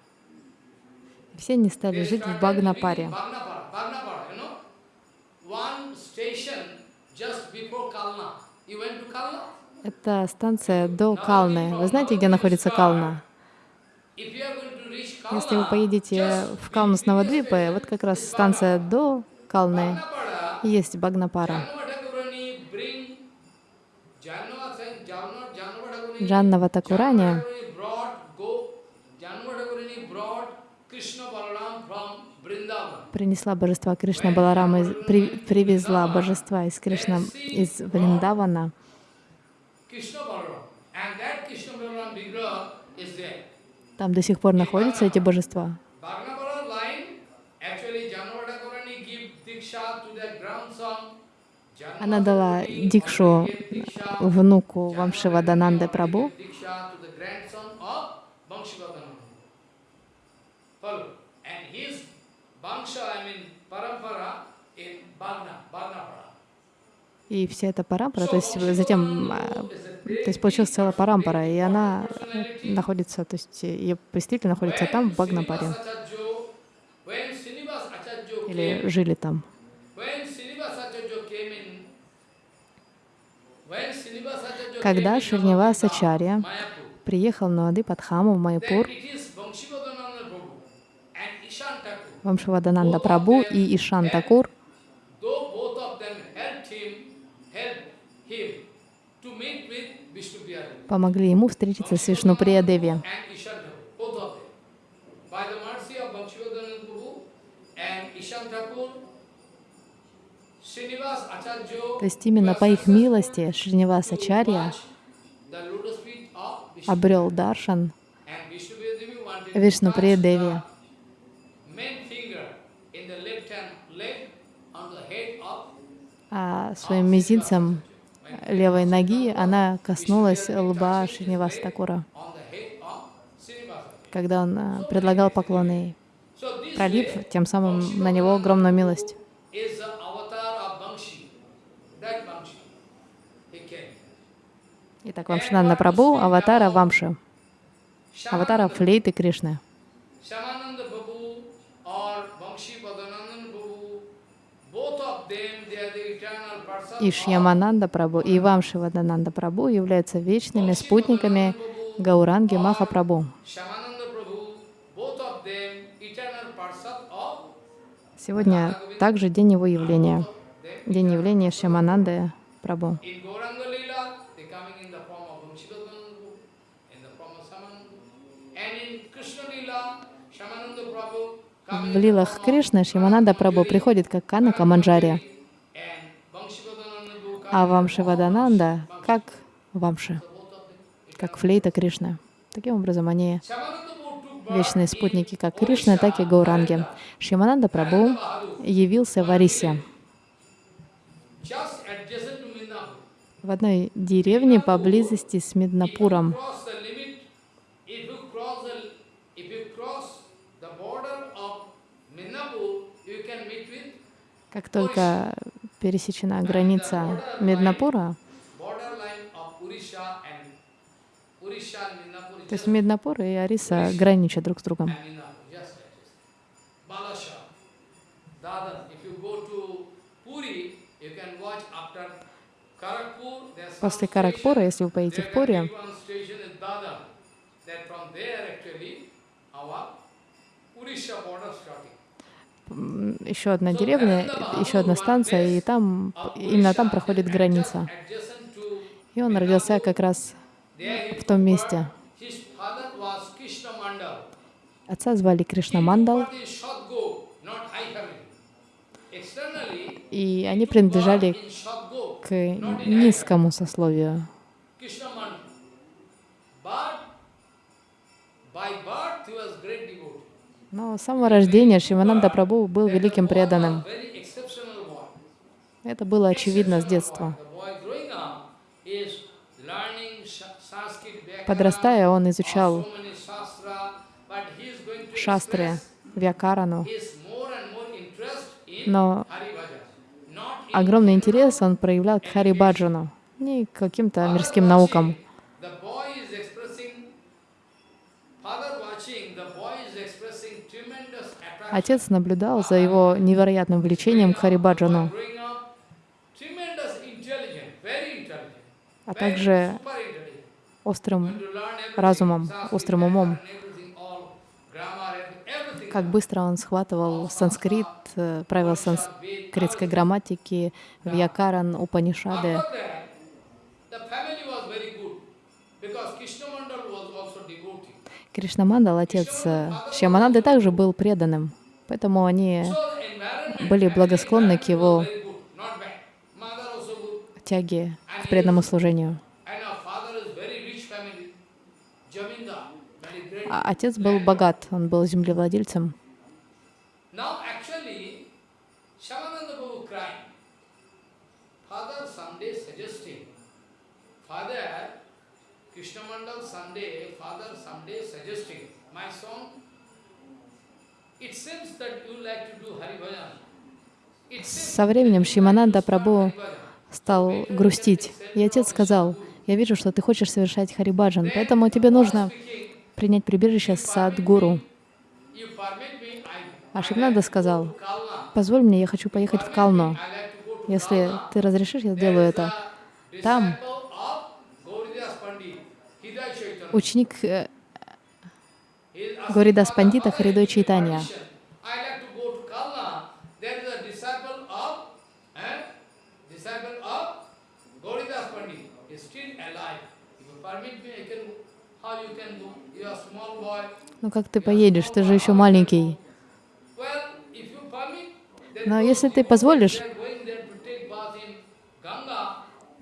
Все они стали жить в Багнапаре. Это станция до Калны. Вы знаете, где находится Кална? Если вы поедете в Калну с Навадвипы, вот как раз станция до Калны есть Багнапара. Janava Thakurani принесла божества Кришна Баларама, при- привезла божества из Кришна из Вриндавана. Там до сих пор находятся эти божества. Она дала дикшу внуку Прабу, of Banshivadananda. Follow. And his И вся эта парампара, то есть затем, а, то есть получилась целая парампара, и она находится, то есть ее представитель находится там, в Багнапаре, или жили там. Когда Шринивас Ачарья приехал на Адипадхаму в Майпур, it is Banshivadananda Prabhu and Ishan Thakur. Вамшавадананда Прабу и Ишан Такур, помогли ему встретиться с Вишнуприя Деви. То есть именно по их милости Шринивас Ачарья обрел Даршан Вишнуприя Деви. the main finger in the left hand leg on the head of а своим мизинцем левой ноги она коснулась лба Шриниваса Такура, когда он а, предлагал поклоны, пролив тем самым на него огромную милость. Итак, Вамшананда Прабу, аватара Вамши, аватара флейты Кришны. Eternal person И Шьямананда Прабу, и Вамши Вадананда Прабу являются вечными спутниками Гауранги of Сегодня также день его явления. день явления Шьямананды coming В лилах Кришны Шьямананда Прабhu приходит как Канака Манджари, and А Вамшивадананда как Вамши, как флейта Кришны. Таким образом, они вечные спутники как Кришны, так и Гауранги. Шьямананда Прабhu явился в Арисе, в одной деревне поблизости с Миднапуром. Как только пересечена граница is то есть just Миднапур и Ариса граничат друг с другом. После Каракпура, если вы поедете в Пури. That border starting. Еще одна деревня, еще одна станция, и там, именно там проходит граница. И он родился как раз в том месте. Отца звали Кришна Мандал, и они принадлежали к низкому сословию. Но с самого рождения Шивананда Прабhu был великим преданным. Это было очевидно с детства. Подрастая, он изучал шастры, Вьякарану, но огромный интерес он проявлял к Харибаджану, не к каким-то мирским наукам. The boy is expressing, father watching, the boy is expressing tremendous attraction. Отец наблюдал за его невероятным влечением к Харибаджану, а также острым разумом, острым умом. Как быстро он схватывал санскрит, э, правила санскритской грамматики, Вьякаран, Упанишады. After that, the family was very good because Krishna Mandal was also devotee. Кришнамандал, отец э, Шьямананды, также был преданным, поэтому они были благосклонны к его тяге к преданному служению. Father. А отец был богат, он был землевладельцем. Now Father someday Father, someday suggesting, my son, it seems that you like to do Hari Bhajan. Со временем Шимананда Bhajan. стал грустить. И отец сказал, я вижу, что ты хочешь совершать Харибаджан, поэтому тебе нужно принять прибежище Садгуру. me, I, А Шивнанда сказал, позволь мне, я хочу поехать в Кално. Если ты разрешишь, я сделаю это. Там ученик э, Горидас "Father, Пандита Харидой Чайтанья. eh. Ну как ты поедешь, ты же еще маленький. Но если ты позволишь,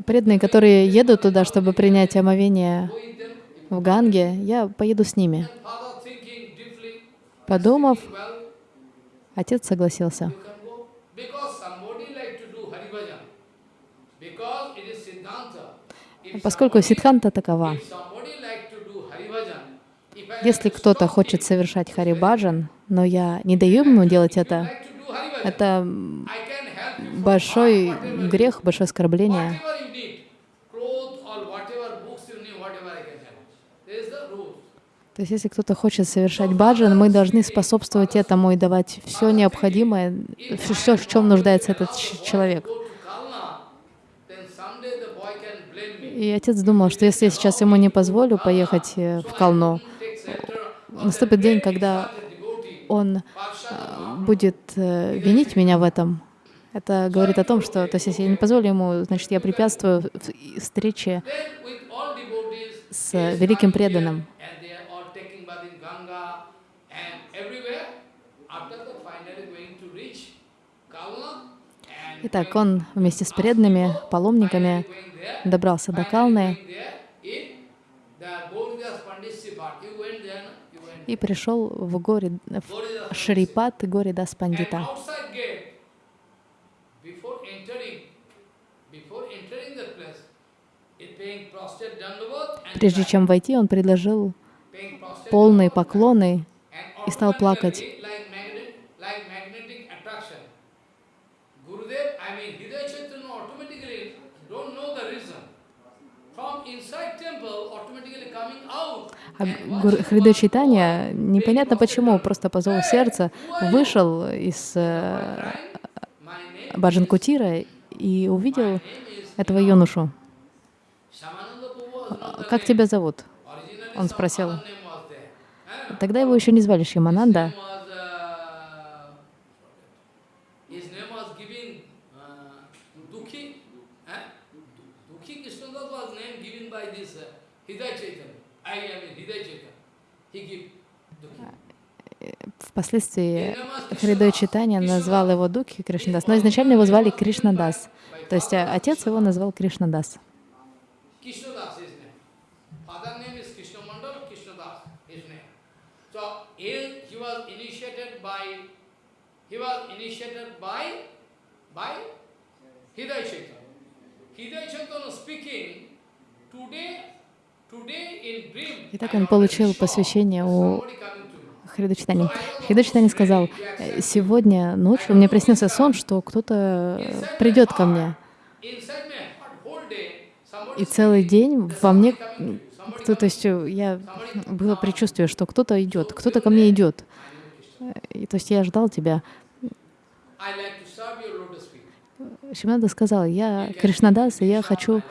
преданные, которые едут туда, чтобы принять омовение. В Ганге, я поеду с ними. Подумав, отец согласился. Поскольку сидханта такова, если кто-то хочет совершать Харибаджан, но я не даю ему делать это, это большой грех, большое оскорбление. Whatever you need, clothes or whatever books you need, whatever I can help. There is the rule. То есть если кто-то хочет совершать баджан, мы должны способствовать этому и давать все необходимое, все, в чем нуждается этот человек. И отец думал, что если я сейчас ему не позволю поехать э, в Калну, наступит день, когда он э, будет э, винить меня в этом. Это говорит о том, что, то есть, если я не позволю ему, значит, я препятствую встрече с великим преданным. Итак, он вместе с преданными, паломниками добрался до Калны и пришел в горе, в Шрипат горе Даспандита. Прежде чем войти, он предложил полные поклоны и стал плакать. А Хрида Чайтанья, непонятно почему, просто по зову сердца, вышел из э, Баджан и увидел этого юношу. «Как тебя зовут?» Он спросил. Тогда его еще не звали Шимананда. Впоследствии Хридой Читания назвал его Духи Кришнадас, но изначально его звали Кришнадас. То есть э, отец его назвал Кришнадас. Итак, он получил посвящение у Хридачитани. Хридачитани сказал, сегодня ночью мне приснился сон, что кто-то придет ко мне. И целый день во мне, то, то есть я было предчувствие, что кто-то идет, кто-то ко мне идет. И, то есть я ждал тебя. Шимнада сказал, я Кришнадас, и я хочу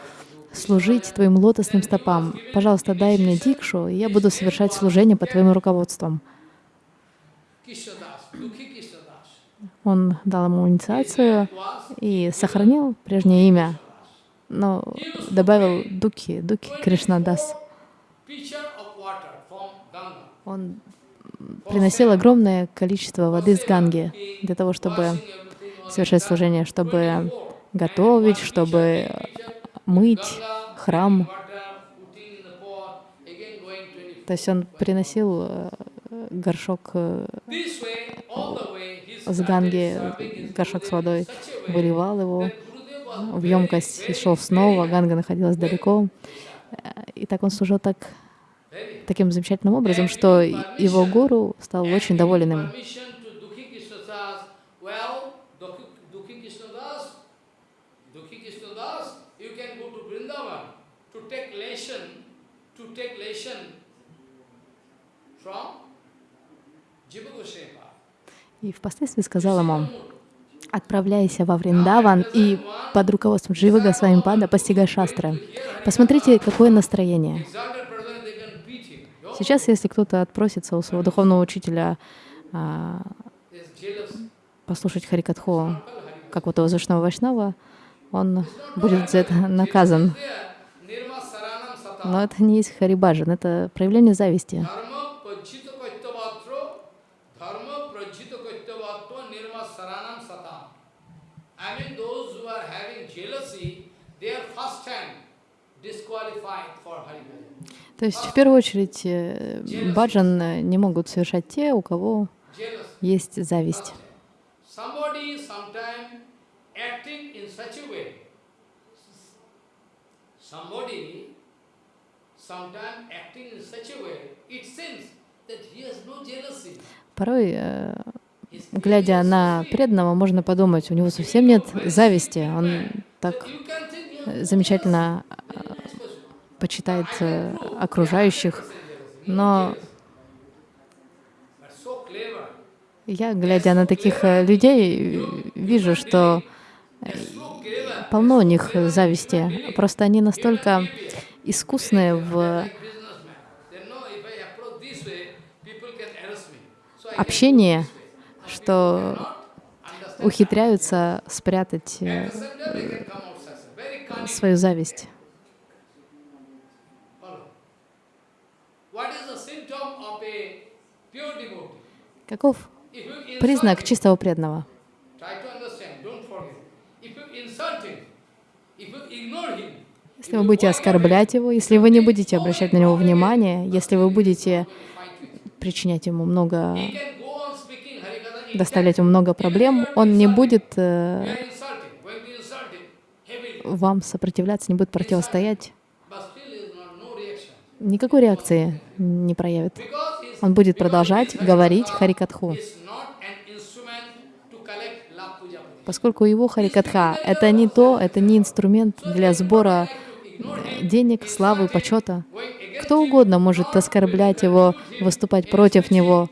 служить твоим лотосным стопам. Пожалуйста, дай мне дикшу, и я буду совершать служение под твоим руководством. Он дал ему инициацию и сохранил прежнее имя, но добавил Духи, Духи Кришнадас. Он приносил огромное количество воды с Ганги для того, чтобы совершать служение, чтобы готовить, чтобы мыть храм. То есть он приносил э, горшок э, с ганги, горшок с водой, выливал его в емкость и шел снова, ганга находилась далеко. И так он служил так, таким замечательным образом, что его гуру стал очень доволен им. И впоследствии сказал ему, отправляйся во Вриндаван и под руководством Джива Госвамипада постигай шастры. Посмотрите, какое настроение. Сейчас, если кто-то отпросится у своего духовного учителя а, послушать Харикатху, как вот у Вайшнава Вайшнава, он будет за это наказан. Но это не есть Харибаджан, это проявление зависти. То есть, в первую очередь, э, баджан э, не могут совершать те, у кого есть зависть. Порой, э, глядя на преданного, можно подумать, у него совсем нет зависти, он так замечательно почитает э, окружающих, но я, глядя на таких э, людей, вижу, что э, полно у них зависти. Просто они настолько искусные в общении, что ухитряются спрятать свою зависть. Каков признак чистого преданного? Если вы будете оскорблять его, если вы не будете обращать на него внимание, если вы будете причинять ему много, доставлять ему много проблем, он не будет э, вам сопротивляться, не будет противостоять. Никакой реакции не проявит. Он будет продолжать говорить Харикатху. Поскольку его Харикатха — это не то, это не инструмент для сбора денег, славы, почета. Кто угодно может оскорблять его, выступать против него,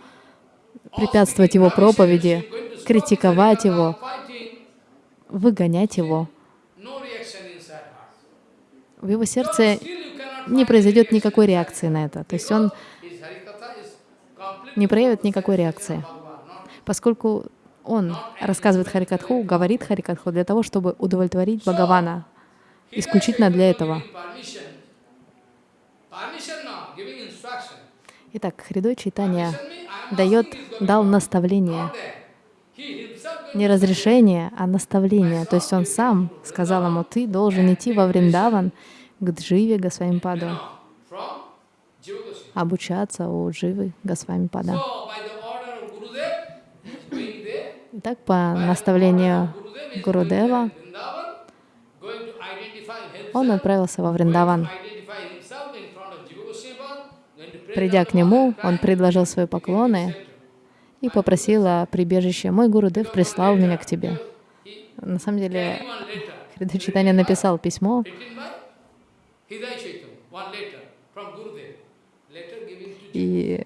препятствовать его проповеди, критиковать его, выгонять его. В его сердце не произойдет никакой реакции на это. То есть он не проявит никакой реакции, поскольку он рассказывает Харикатху, говорит Харикатху для того, чтобы удовлетворить Бхагавана, исключительно для этого. Итак, Хридой Чайтанья дает, дал наставление, не разрешение, а наставление. То есть он сам сказал ему, ты должен идти во Вриндаван к Дживе Госвамипаду, обучаться у Дживы Госвамипада. Итак, по наставлению Гурудева, он отправился во Вриндаван. Придя к нему, он предложил свои поклоны и попросил о прибежище. «Мой Гурудев прислал меня к тебе». На самом деле, Хрида Читания написал письмо, и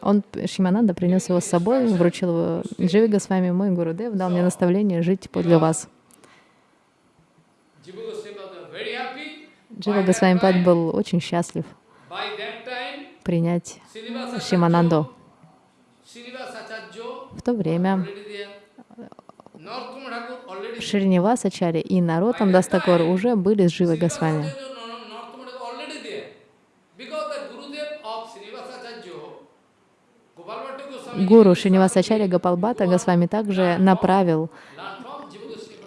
он, Шимананда, принес его с собой, вручил его Дживи с вами мой Гурудев, дал мне наставление жить подле вас. Джива Госвамипад был очень счастлив принять Шимананду. В то время Шринивасачари и Наротам Дастакор уже были с Живой Госвами. Гуру Шинивасачаря Гапалбата Госвами также направил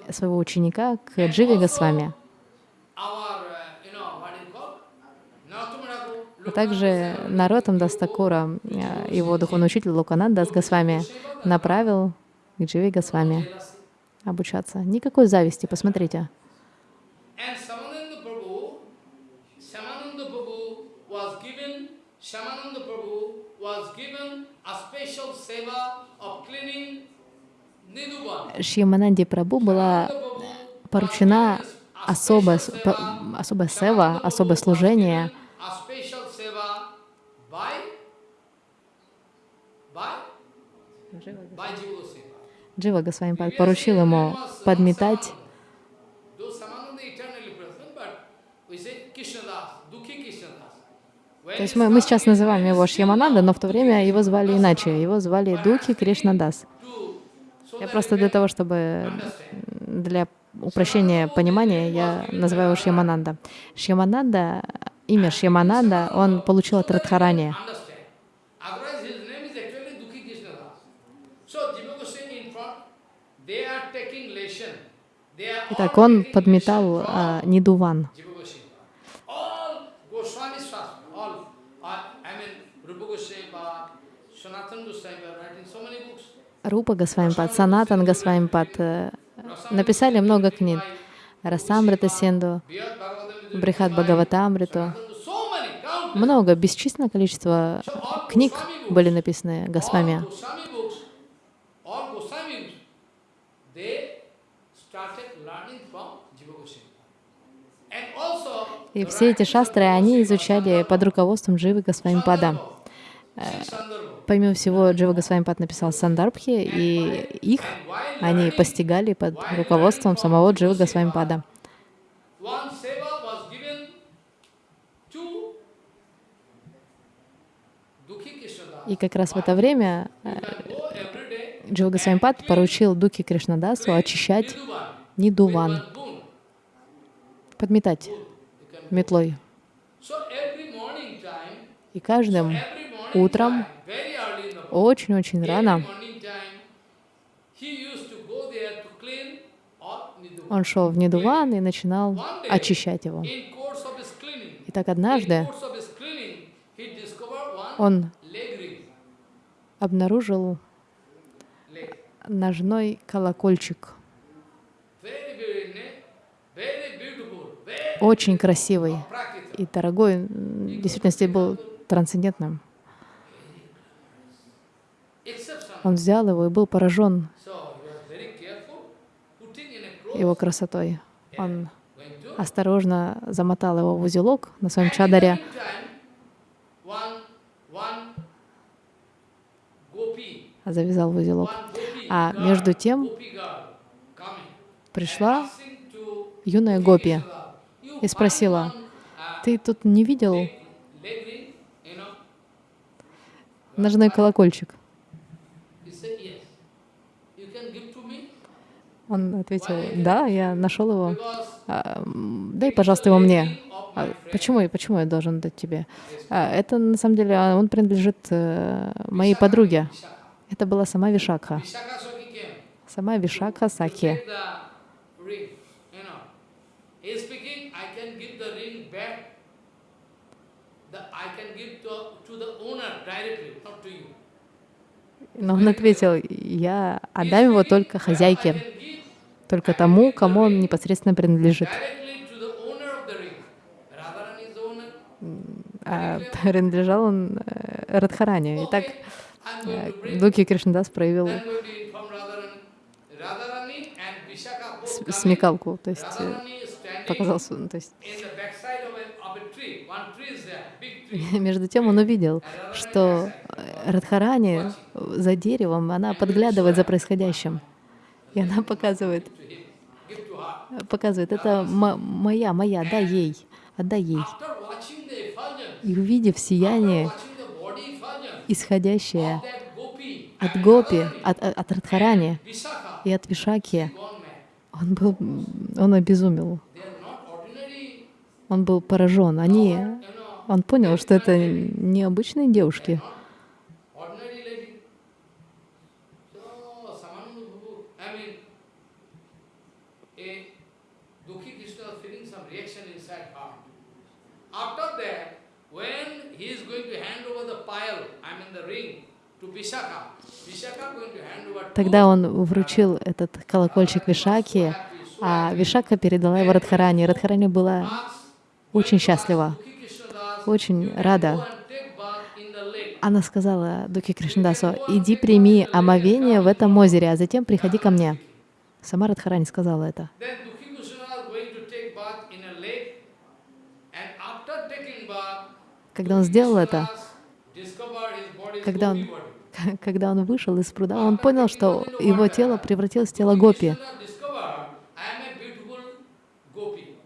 своего ученика к Дживе Госвами. А также Наротам Дастакура, э, его духовный учитель Лукананда с Госвами, направил к Дживе Госвами обучаться. Никакой зависти, посмотрите. Шьямананди Прабу была поручена особая, особая сева, особое служение. Джива Госвами поручил ему подметать То есть мы, мы сейчас называем его Шьямананда, но в то время его звали иначе. Его звали Духи Кришнадас. Я просто для того, чтобы для упрощения понимания, я называю его Шьямананда. Шьямананда, имя Шьямананда, он получил от Радхарани. Итак, он подметал а, Нидуван. Рупа Госвамипад, Санатан Госвамипад э, написали много книг. Расамрита Синду, Брихат Бхагаватамриту. Много, бесчисленное количество книг были написаны Госвами. И все эти шастры они изучали под руководством Дживы Госвамипада. Помимо всего, Джива Госвамипад написал Сандарбхи, и их они постигали под руководством самого Дживы Госвамипада. И как раз в это время э, Джива Госвамипад поручил Дуки Кришнадасу очищать Нидуван, подметать метлой. И каждым утром, очень-очень рано, он шел в Нидуван и начинал очищать его. И так однажды он обнаружил ножной колокольчик, очень красивый и дорогой, в действительности был трансцендентным. Он взял его и был поражен его красотой. Он осторожно замотал его в узелок на своем чадаре, gopi, завязал в узелок. А между тем пришла юная гопи Krishna, "You и спросила, uh, «Ты тут не видел leg ring, you know?" ножной колокольчик?» He said, "Yes. You can give to me Он ответил, «Да, я нашел его. А, Дай, пожалуйста, его мне». «А почему, я- почему я должен дать тебе? «А, это на самом деле а, он принадлежит э, моей подруге. Это была сама Вишакха. Сама Вишакха Саки. Но он ответил, я отдам его только хозяйке, только тому, кому он непосредственно принадлежит. owner. А принадлежал он э, Радхаране. И так Okay, I'm going to bring. Дуки Кришнадас проявил смекалку, то есть э, Radharani is standing показал, с- ну, то есть между тем он увидел, что э, Радхарани за деревом, она подглядывает за происходящим. И она показывает, показывает, это мо- моя, моя, дай ей, отдай ей. И увидев сияние, исходящее от Гопи, от, от Радхарани и от Вишаки, он был, он обезумел, он был поражен. Они, он понял, что это необычные девушки, ordinary lady. So, Samananda Prabhu, I mean, a Dukhi Krishna was feeling some reaction inside her. After that, when he is going to hand over the pile, I mean the ring, to Vishaka, Vishaka going to hand over to Тогда он вручил этот колокольчик Вишаке, а Вишака передала его Радхарани. Радхарани была очень счастлива, очень рада. Она сказала Дуки Кришнадасу, иди прими омовение в этом озере, а затем приходи ко мне. Сама Радхарани сказала это. Когда он сделал это, discovered his body is когда он, когда он вышел из пруда, он понял, что его тело превратилось в тело Гопи.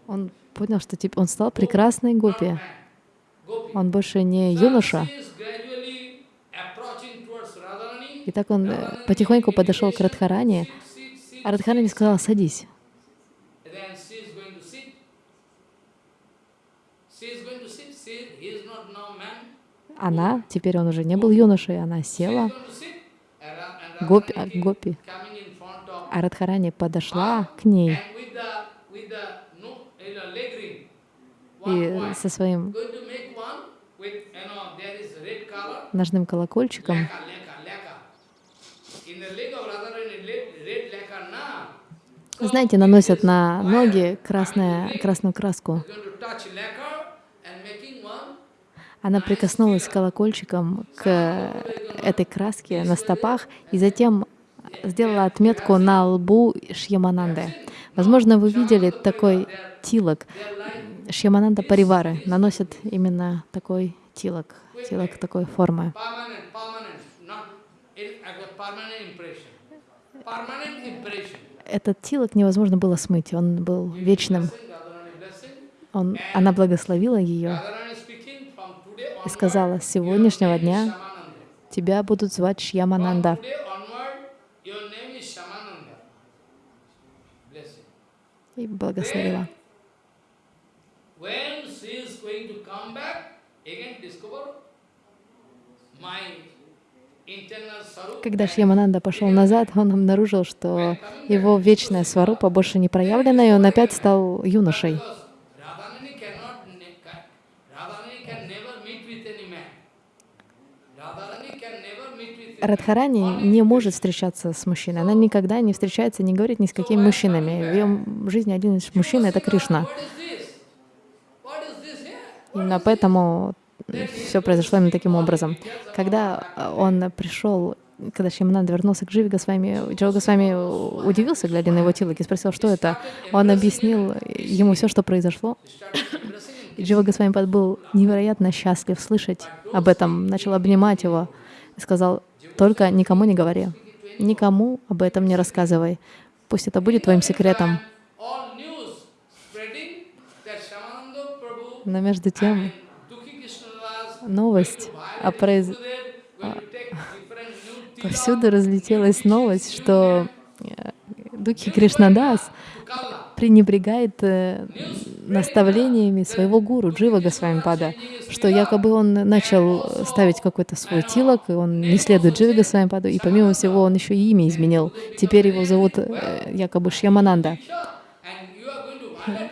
Он понял, что типа он стал прекрасной Гопи. Он больше не юноша. И так он э, потихоньку подошел к sit. а Радхарани сказала, садись. Then she is going to sit. She is going to sit. She, he is not now man. Она, теперь он уже не был юношей, она села, Гопи, а, Гопи. А Радхарани подошла к ней и со своим ножным колокольчиком. Знаете, наносят на ноги красное, красную краску. Going to touch lacquer and making one. Она прикоснулась колокольчиком к этой краске на стопах и затем сделала отметку на лбу Шьямананды. Возможно, вы видели такой тилок. Шьямананда Паривары наносят именно такой тилок, тилок такой формы. Этот тилок невозможно было смыть, он был вечным. Он, она благословила ее и сказала, с сегодняшнего дня тебя будут звать Шьямананда. И благословила. Когда Шьямананда пошел назад, он обнаружил, что его вечная сварупа больше не проявлена, и он опять стал юношей. Радхарани не может встречаться с мужчиной. Она никогда не встречается, не говорит ни с какими мужчинами. В ее жизни один из мужчин — это Кришна. Именно поэтому все произошло именно таким образом. Когда э, он пришел, когда Шьямананда вернулся к Дживе Госвами, Джива Госвами удивился, глядя на его тилок, и спросил, что это. Он объяснил ему все, что произошло. И Джива Госвами был невероятно счастлив слышать об этом, начал обнимать его и сказал, только никому не говори, никому об этом не рассказывай. Пусть это будет твоим секретом. Но между тем, новость о произ... Take different new Повсюду разлетелась новость, что э, Духи Кришнадас. Пренебрегает э, наставлениями своего гуру Джива Госвамипада, что якобы он начал ставить какой-то свой тилок, и он не следует Джива Госвамипаду, и помимо всего он еще и имя изменил. Теперь его зовут э, якобы Шьямананда.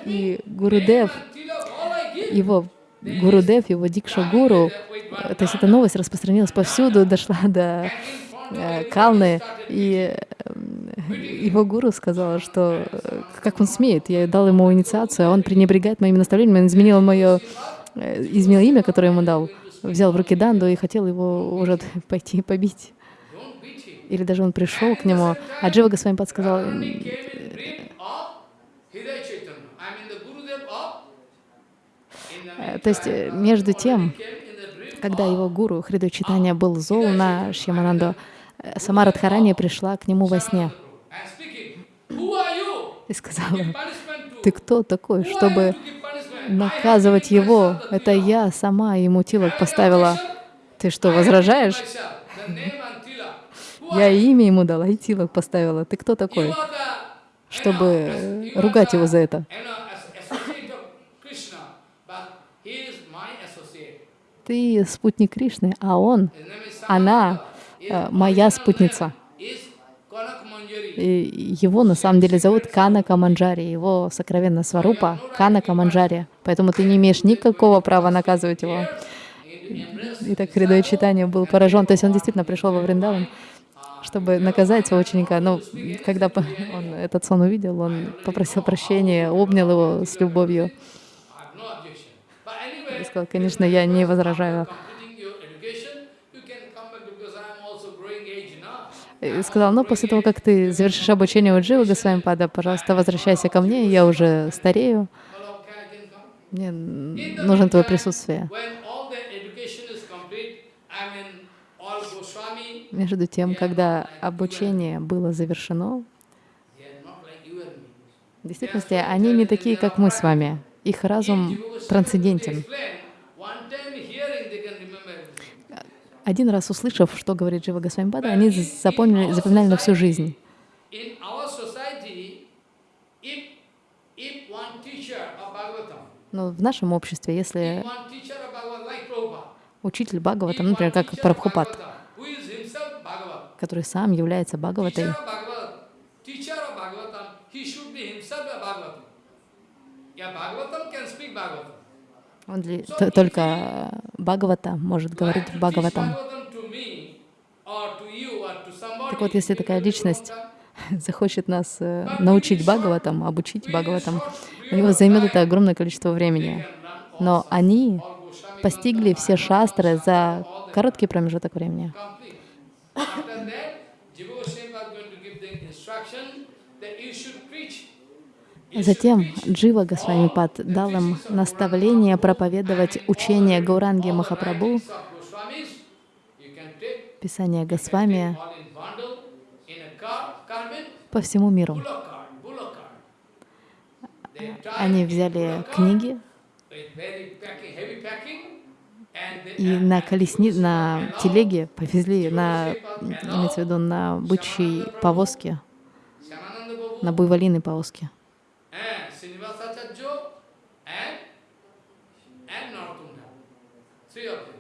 И Гурудев, его Гурудев, его Дикша Гуру, то есть эта новость распространилась повсюду, дошла до Калны, и э, его гуру сказала, что э, как он смеет, я дал ему инициацию, а он пренебрегает моими наставлениями, он изменил мое, э, изменил имя, которое ему дал, взял в руки Данду и хотел его уже пойти побить. Или даже он пришел к нему, а Джива Госвамипад сказал, He came in dream of Hidaya Chaitanya. I mean the Gurudev of in the э, то есть э, между тем, когда его гуру Хриду Читания был зол на Шьямананду, э, сама Радхарани пришла к нему во сне. И сказала, ты кто такой, чтобы наказывать его? Это я сама ему тилок поставила. Ты что, возражаешь? Я имя ему дала и тилок поставила. Ты кто такой, чтобы are ругать его за это? Ты спутник Кришны, а он, она э, моя спутница. И его на самом деле зовут Кана Каманджари, его сокровенная сварупа Кана Каманджари. Поэтому ты не имеешь никакого права наказывать его. И так Хридой Читания был поражен. То есть он действительно пришел во Вриндаван, чтобы наказать своего ученика. Но когда он этот сон увидел, он попросил прощения, обнял его с любовью и сказал, конечно, я не возражаю. И сказал, ну, после того, как ты завершишь обучение у Дживы Госвамипада, пожалуйста, возвращайся ко мне, я уже старею, мне нужно твое присутствие. Между тем, когда обучение было завершено, в действительности они не такие, как мы с вами. Их разум трансцендентен. Один раз услышав, что говорит Джива Госвамипада, они запомнили, запоминали на всю жизнь. Но в нашем обществе, если учитель Бхагаватам, например, как Прабхупад, который сам является Бхагаватой. Yeah, Bhagavatam can speak Bhagavatam. Он т- только Бхагавата может говорить teach Бхагаватам. Так вот, если такая личность захочет нас э, научить Бхагаватам, обучить Бхагаватам, у него займет это огромное количество времени. Но они постигли все шастры за короткий промежуток времени. Затем Джива Госвамипад дал им наставление проповедовать учение Гауранги Махапрабху, Писание Госвами по всему миру. Они взяли книги и на колесни, на телеге повезли, на, имеется в виду, на бычьей повозке, на буйволиной повозке. And Srinivasacharya and, and Narottam. Three of them.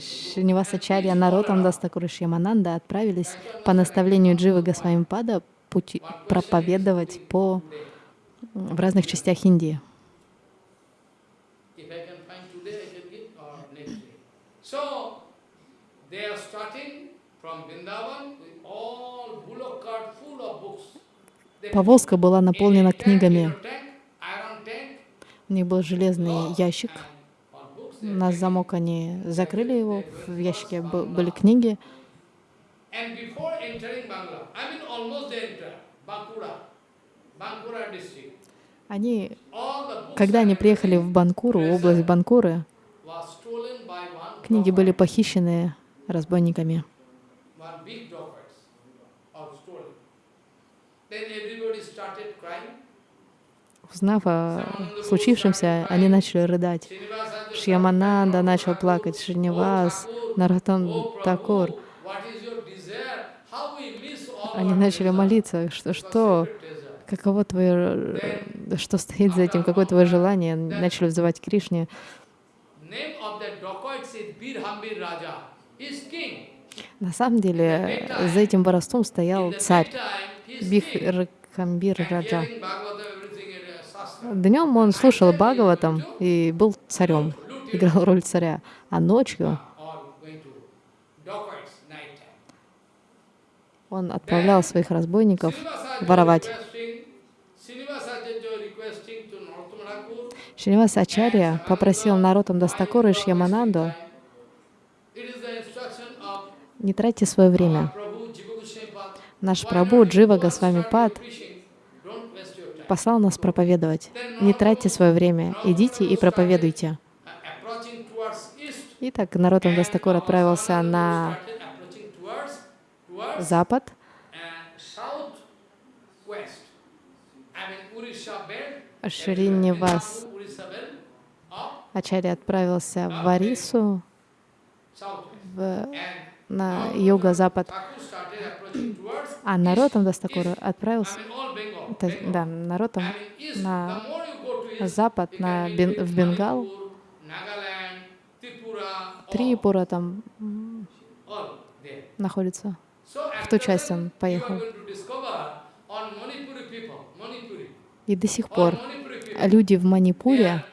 Шринивасачарья, Наротам Дастакур и Шьямананда отправились по наставлению Дживы Госвами Пада пути, проповедовать по, в разных частях Индии. So, they are starting from Vrindavan with all bullock cart full of books. They Повозка была наполнена книгами. У них был железный ящик. all books. They На замок они закрыли его. В ящике были книги. Они, когда они приехали в Банкуру, область Банкуры, книги были похищены разбойниками. one big dacoit, or stolen. Then everybody started crying. Узнав о случившемся, они начали рыдать. Шьямананда начал плакать, "Oh, Шринивас, Prabhu, Такур. Они начали молиться, что, что, каково твое, что стоит за этим, какое твое желание. Начали взывать Кришне. На самом деле, за этим воровством стоял царь. Бихракамбир Раджа. hearing Bhagavatam, everything in a sastra. Днем он слушал Бхагаватам и был царем, играл роль царя. А ночью он отправлял своих разбойников воровать. Шринивас Ачарья попросил Наротам Дастакура и Шьямананду не тратьте свое время. Наш not Джива Госвами Пад your preaching? Don't waste your time. Послал нас проповедовать. Не тратьте свое время, идите и проповедуйте. Итак, Нароттам Дас Тхакур отправился на запад. Шринивас Ачарья отправился в southwest. в, на юго-запад, а Нароттам Дас Тхакура отправился, да, east, на запад, на в Бенгал, Трипура там находится. В ту часть он поехал. И до сих пор люди в Манипуре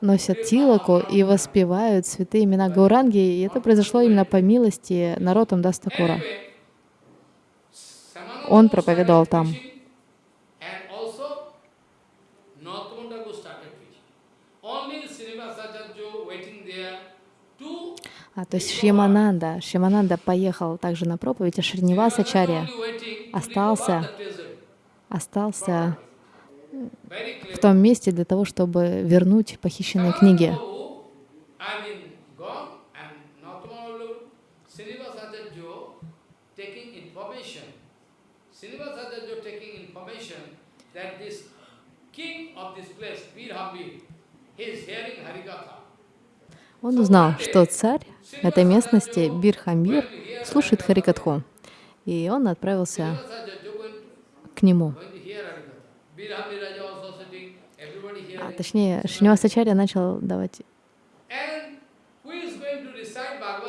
носят тилаку и воспевают святые имена Гауранги, и это произошло именно по милости народам Дастакура. Он проповедовал там. А, то есть Шьямананда, Шьямананда поехал также на проповедь, а Шриниваса Чарья only waiting to остался. остался. В том месте для того, чтобы вернуть похищенные книги. Он узнал, что царь этой местности, Бирхамбир, слушает Харикатху. И он отправился к нему. А, точнее, Шринивасачарья начал давать...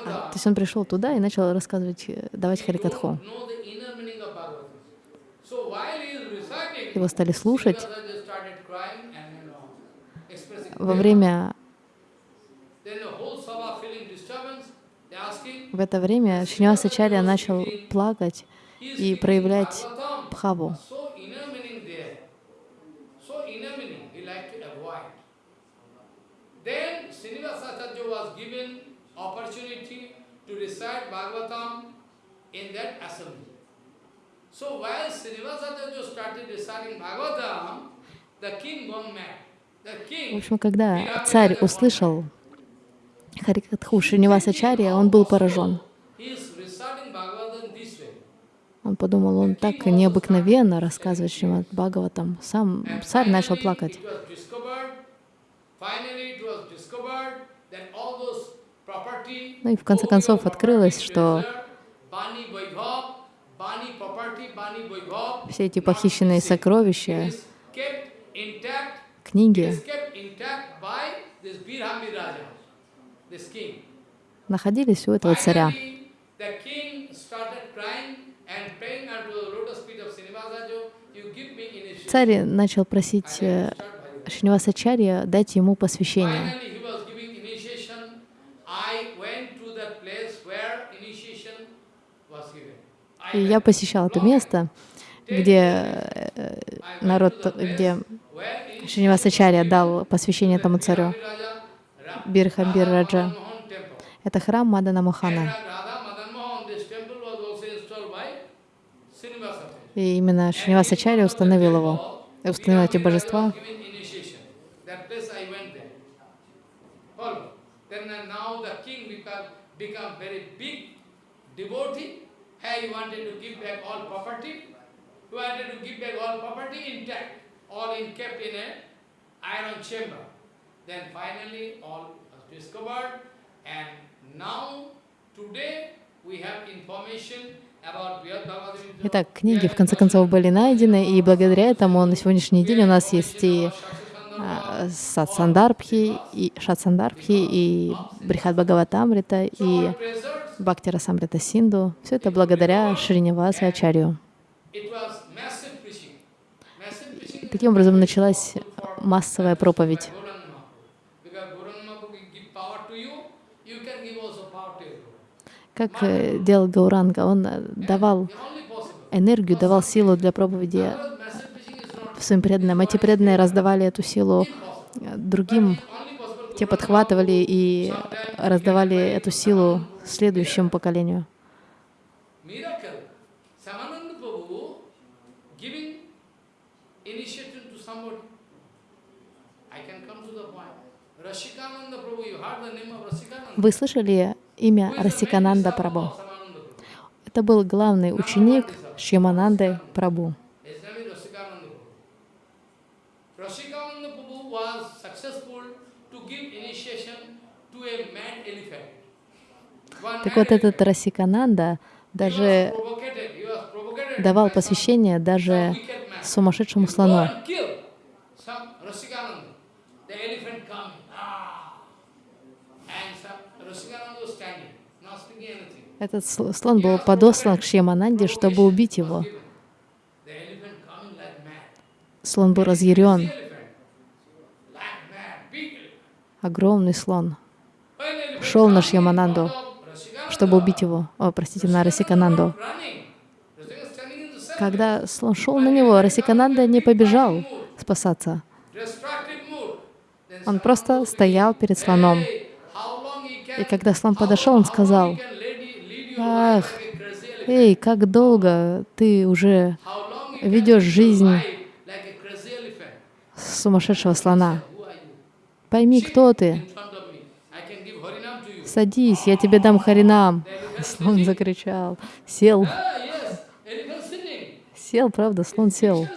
А, то есть он пришел туда и начал рассказывать, э, давать Харикатху. Его стали слушать. Во время, в это время Шринивасачарья начал плакать и проявлять Bhagavatam, бхаву. so inner meaning there, so inner meaning he like to avoid. Then Srinivasacharya was given opportunity to recite Bhagavatam in that assembly. So while Srinivasacharya started reciting Bhagavatam, the king gone mad. В общем, когда царь услышал Харикатху Шринивасачарья, он был поражен. Он подумал, он так необыкновенно рассказывает Шримад Бхагаватам. Сам царь начал плакать. It was discovered, finally it was discovered that all those property, Ну и в конце концов открылось, что все эти похищенные сокровища, книги находились у этого царя. Царь начал просить э, Шринивасачарья дать ему посвящение. Finally, he was giving initiation. I went to that place where initiation was given. I И я посещал это место, где э, народ, где Шринивасачарья дал посвящение этому царю, Бирхамбир Раджа. Это храм Мадана Мохана. И именно Шринивасачарья установил его, установил эти божества. Uh, become very big devotee. Hey, he wanted to give back all property. He wanted to give back all property intact, all in kept in a iron chamber. Then finally all was discovered and now today we have information. Итак, книги в конце концов были найдены, и благодаря этому на сегодняшний день у нас есть и а, Сатсандарбхи, и Шатсандарбхи, и Брихат Бхагаватамрита, и Treasures, Бхактира Самрита Синду. Все это благодаря Шриниваса Ачарью. preaching Таким образом началась массовая проповедь. Как э, делал Гауранга, он э, давал энергию, давал силу для проповеди своим преданным. Эти преданные раздавали эту силу э, другим. Те подхватывали и раздавали эту силу следующему поколению. Вы слышали имя Расикананда Прабу? Это был главный ученик Шьямананды Прабу name is Rasikananda Prabhu. Rasikananda Prabhu was successful to give initiation to a mad elephant. One Так вот этот Расикананда даже давал посвящение даже сумасшедшему слону. Ah! Этот сл- слон был подослан к Шьямананде, чтобы убить его. Слон был разъярен, огромный слон. Шел на Шьямананду. Чтобы убить его. О, простите, на Расикананду. Когда слон шел на него, Расикананда не побежал спасаться. Он просто стоял перед слоном. И когда слон подошел, он сказал, «Ах, эй, как долго ты уже ведешь жизнь сумасшедшего слона. Пойми, кто ты. In front of me. I can give Harinam to you. Садись, я тебе дам харинам. Слон закричал. Сел. Ah. Сел, правда, слон сел.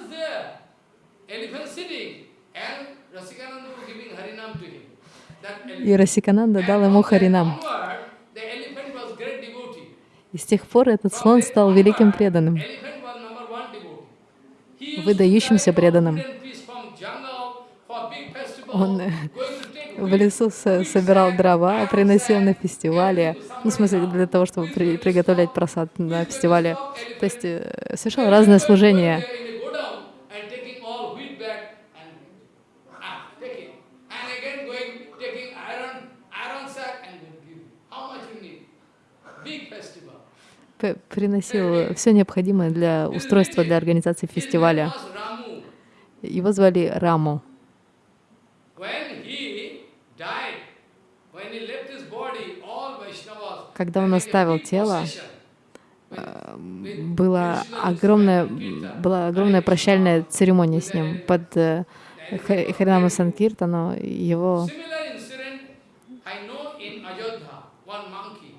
И Расикананда дал ему харинам. И с тех пор этот слон стал великим преданным, выдающимся преданным. Он в лесу со- собирал дрова, приносил на фестивале, ну, в смысле, для того, чтобы при- приготовлять просад на фестивале. То есть э, совершал festival. П- Приносил все необходимое для устройства для организации фестиваля. Его звали Раму. When he died, when he left his body, all Vaishnavas Когда он оставил тело, была огромная, была огромная прощальная церемония с ним под э, Ха- Харинама Санкиртану. Его,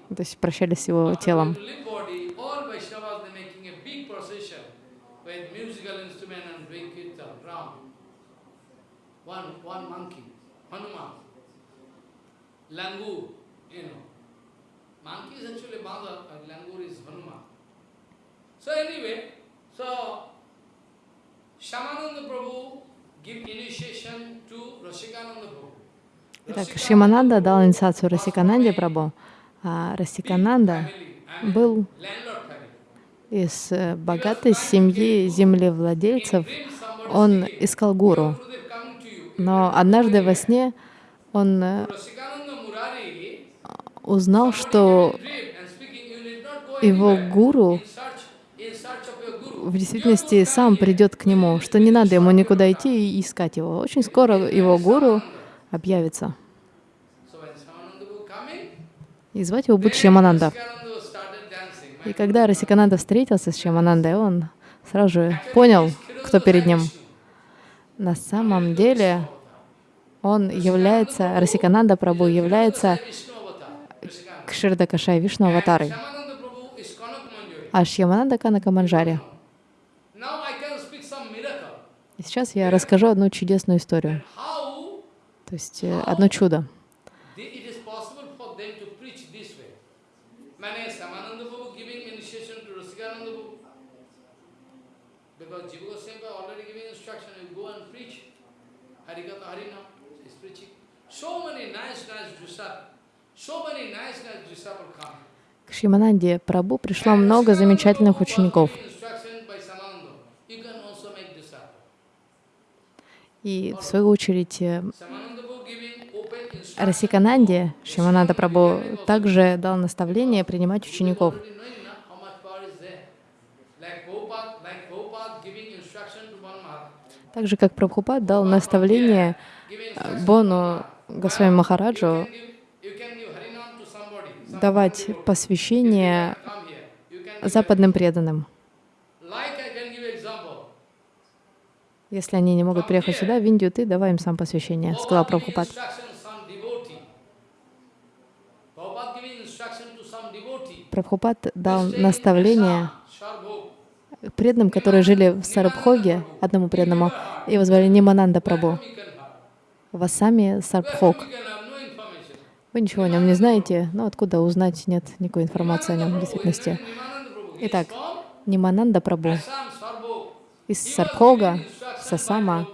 то есть прощались с его телом. One one monkey, Hanuman. Langur, you know. Итак, Шимананда дал инициацию Расикананде Прабу, а Расикананда был из э, богатой семьи землевладельцев. Он искал гуру, но однажды во сне он э, узнал, что его гуру в действительности сам придет к нему, что не надо ему никуда идти и искать его. Очень скоро его гуру объявится. И звать его будет Шьямананда. И когда Расикананда встретился с Шьяманандой, он сразу же понял, кто перед ним. На самом деле он является, Расикананда Прабhu является Rasikananda. Кширдакашай Вишну аватарой, а Шьямананда Канака Манджари. И сейчас я расскажу одну чудесную историю, то есть э, одно чудо. Because Jiva Goswami already giving instruction, you go and preach. Harikatha Harinam is preaching. So many nice, nice disciples, К Шьямананде Прабу пришло много замечательных учеников. И в свою очередь э. Расикананде Шьямананда Прабу также дал наставление принимать учеников. Так же, как Прабхупад дал наставление э. Бону Госвами Махараджу You can give, you can give Harinam to somebody. Some давать посвящение западным преданным. Если они не могут приехать сюда, в Индию, ты давай им сам посвящение, сказал Прабхупад. Прабхупад дал наставление преданным, которые жили в Сарабхоге, одному преданному, его звали Нимананда Прабу. Васами Сарбхог. We can have no information. Вы ничего о нем не знаете, но откуда узнать, нет никакой информации о нем в действительности. Итак, Нимананда Прабу из Сарбхога, Сасама,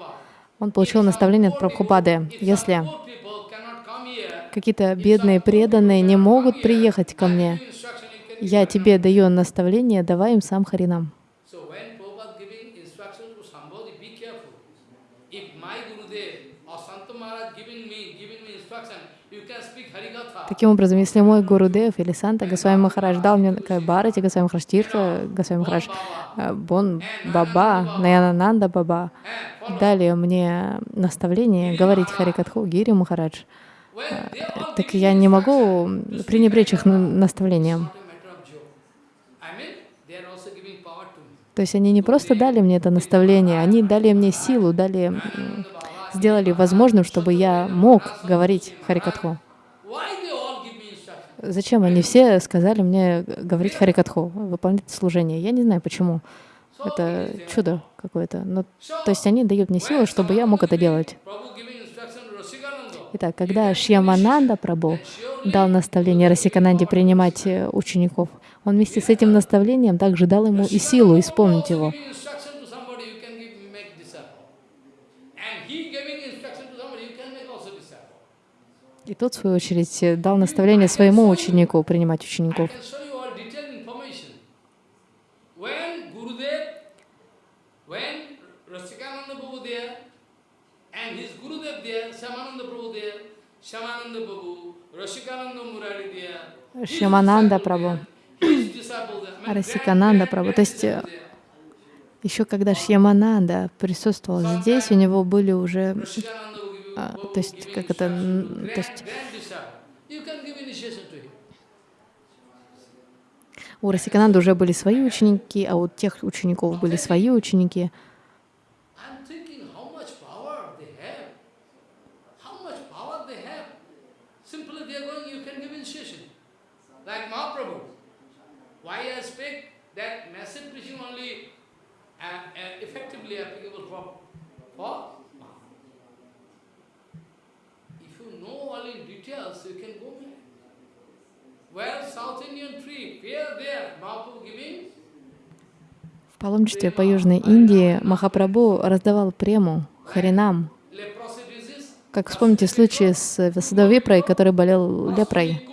он получил наставление от Прабхупады. Если какие-то бедные преданные не могут приехать ко мне, я тебе даю наставление, давай им сам Харинам. So when Prabhupada giving instruction to somebody, be careful. If my Gurudev or Santa Maharaj giving me, giving me instruction, you can speak Harikatha. Таким образом, если мой Гурудев или Санта Госвами Махарадж дал мне Барати, Госвами Махарадж Тирта, Госвами Махарадж э, Бон Баба, Наянананда Баба, дали мне наставление говорить Харикатху Гири Махарадж, all так я не могу пренебречь их на- наставлением. То есть они не просто дали мне это наставление, они дали мне силу, дали, сделали возможным, чтобы я мог говорить Харикатху. Why they all give me instruction? Зачем они все сказали мне говорить Харикатху, выполнять служение? Я не знаю почему. Это чудо какое-то. Но, то есть они дают мне силу, чтобы я мог это делать. Итак, когда Шьямананда Прабу дал наставление Расикананде принимать э, учеников, он вместе с этим наставлением также дал ему и силу исполнить его. Giving instruction to somebody, you can give, make disciple. And he giving instruction to somebody, you can make also disciple. И тот, в свою очередь, э, дал наставление своему ученику принимать учеников. Шьямананда Прабу, Расикананда Прабу. То есть э, еще когда Шьямананда присутствовал здесь, у него были уже, А, то есть как это, то есть у Расикананды уже были свои ученики, а у тех учеников были свои ученики. Uh, uh, for Mahaprabhu. If you know all in details, you can go there. Well, South Indian tree, here, there, Mahaprabhu giving? Паломничестве по Южной Индии Махапрабху раздавал прему, харинам. Как вспомните случай с Васудавипрой, который болел лепрой.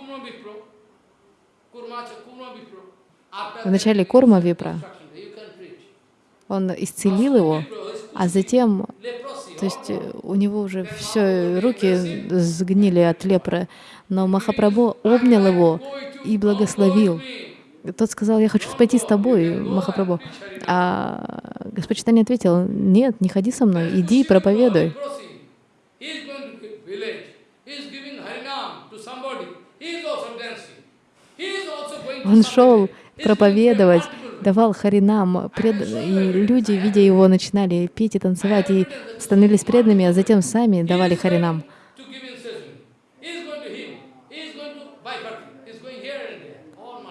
After В начале Курма Випра он исцелил его, а затем. То есть э, у него уже все руки сгнили от лепры, но Махапрабху обнял его и благословил. Тот сказал, я хочу пойти с тобой, Махапрабху. А Господь ответил, нет, не ходи со мной, иди и проповедуй. Он шел проповедовать. Давал харинам, пред... и люди, видя его, начинали петь и танцевать, и становились преданными, а затем сами давали харинам.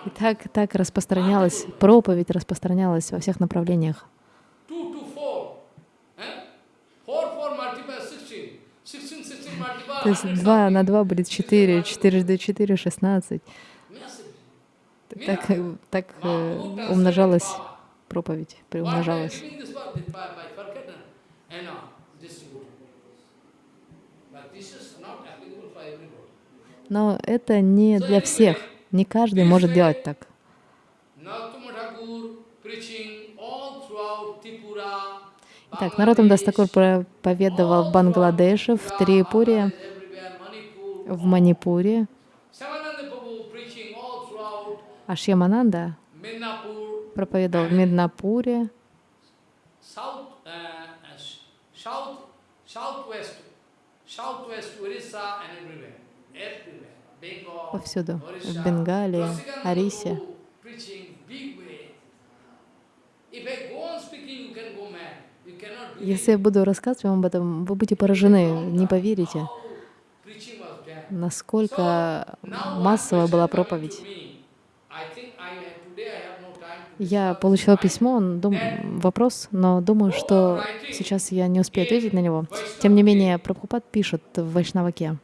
И так, так распространялась, проповедь распространялась во всех направлениях. То есть hundred два something. на два будет четыре, четырежды четыре — шестнадцать. Massive. Так, э, так э, умножалась проповедь, приумножалась. uh. Но это не для всех. Не каждый может делать так. Итак, Наротам Дастакур проповедовал в Бангладеше, в Трипуре, в Манипуре, Samananda Prabhu preaching all throughout а Шьямананда проповедовал в Меднапуре, uh, uh, повсюду, в Бенгалии, Арисе. Если я буду рассказывать вам об этом, вы будете поражены, не поверите, насколько массовая была проповедь. Я получила письмо, дум... вопрос, но думаю, что сейчас я не успею ответить на него. Тем не менее, Прабхупад пишет в Вайшнаваке.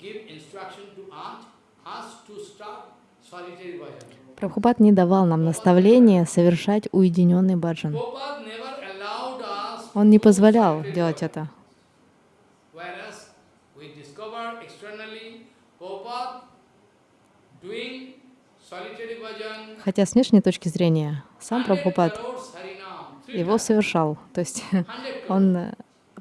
give instruction to aunt, ask to stop solitary voyage. Прабхупад не давал нам наставления совершать уединенный баджан. Он не позволял делать это. Хотя с внешней точки зрения сам 100 Прабхупад его совершал. То есть 100 crores. он э,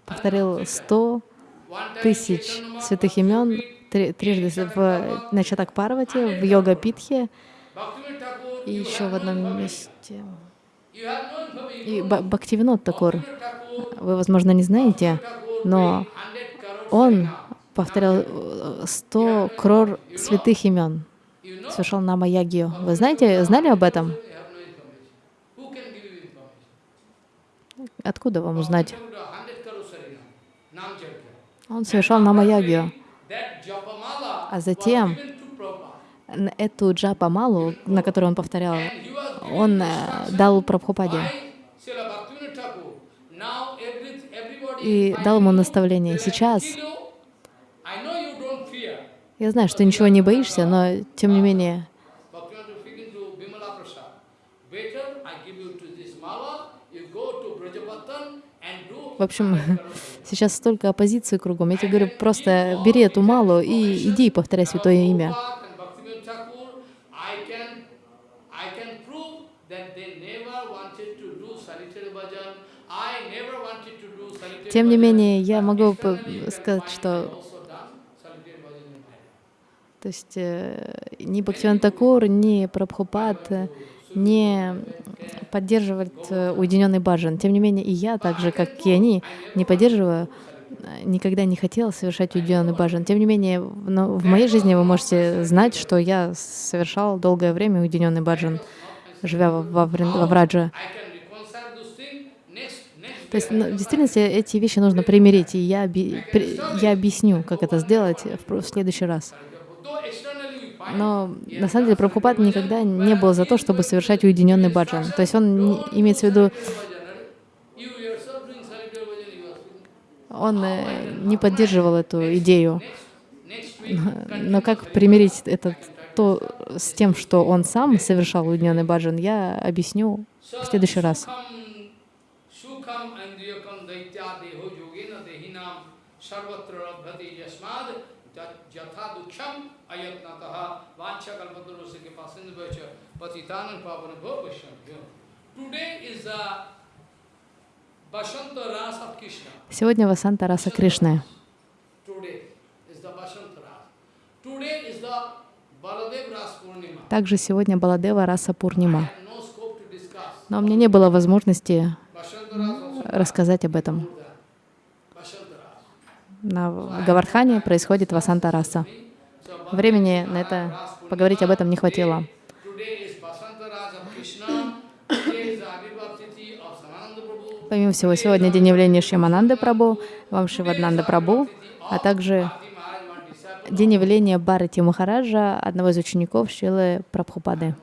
повторил 100 One time тысяч святых имен трижды в на Чатак Парвати, в Йога Питхе и еще в одном месте. И. Бхактивинод Такур, вы, возможно, не знаете, но doing 100 crores он повторял э, 100 крор святых имен, совершал Нама Ягию. Вы знаете, знали об этом? Откуда вам узнать? Bhaktivinoda, 100 crores Harinam, Nam Yajna. Он совершал Нама Japamala А затем эту джапа-малу, на которую он повторял, он э, дал Прабхупаде и дал ему наставление. Сейчас я знаю, что ничего не боишься, но тем не менее В общем, 100 crores. сейчас столько оппозиции кругом. Я тебе говорю, просто бери эту малу и иди и повторяй святое имя. Prabhupada and Bhaktivinoda Thakur, I can, I can prove that they never wanted to do solitary bhajan. I never wanted to do solitary Тем не менее, я могу сказать, что. То есть э, ни Бхактиван Такур, ни Прабхупад э, не поддерживают э, уединенный баджан. Тем не менее, и я, так же, как и они, не поддерживаю, никогда не хотела совершать уединенный баджан. Тем не менее, но в моей жизни вы можете знать, что я совершал долгое время уединенный баджан, живя во, во, во Врадже. То есть, I ну, в действительности, эти вещи нужно примирить, и я, оби- я объясню, как это сделать в, в следующий раз. Но на самом деле Прабхупад никогда не был за то, чтобы совершать уединенный баджан. То есть он имеется в виду, он э, не поддерживал эту идею. Но как примирить это то с тем, что он сам совершал уединенный баджан, я объясню в следующий раз. Сегодня Васанта Раса Кришны. Также сегодня Баладева Раса Пурнима. Но у меня не было возможности рассказать об этом. На Гавардхане происходит Васанта Раса. Времени на это поговорить об этом не хватило. Помимо всего, сегодня день явления Шьямананды Прабу, вам Шиваднанда Прабу, а также день явления Барати Махараджа, одного из учеников Шилы Прабхупады.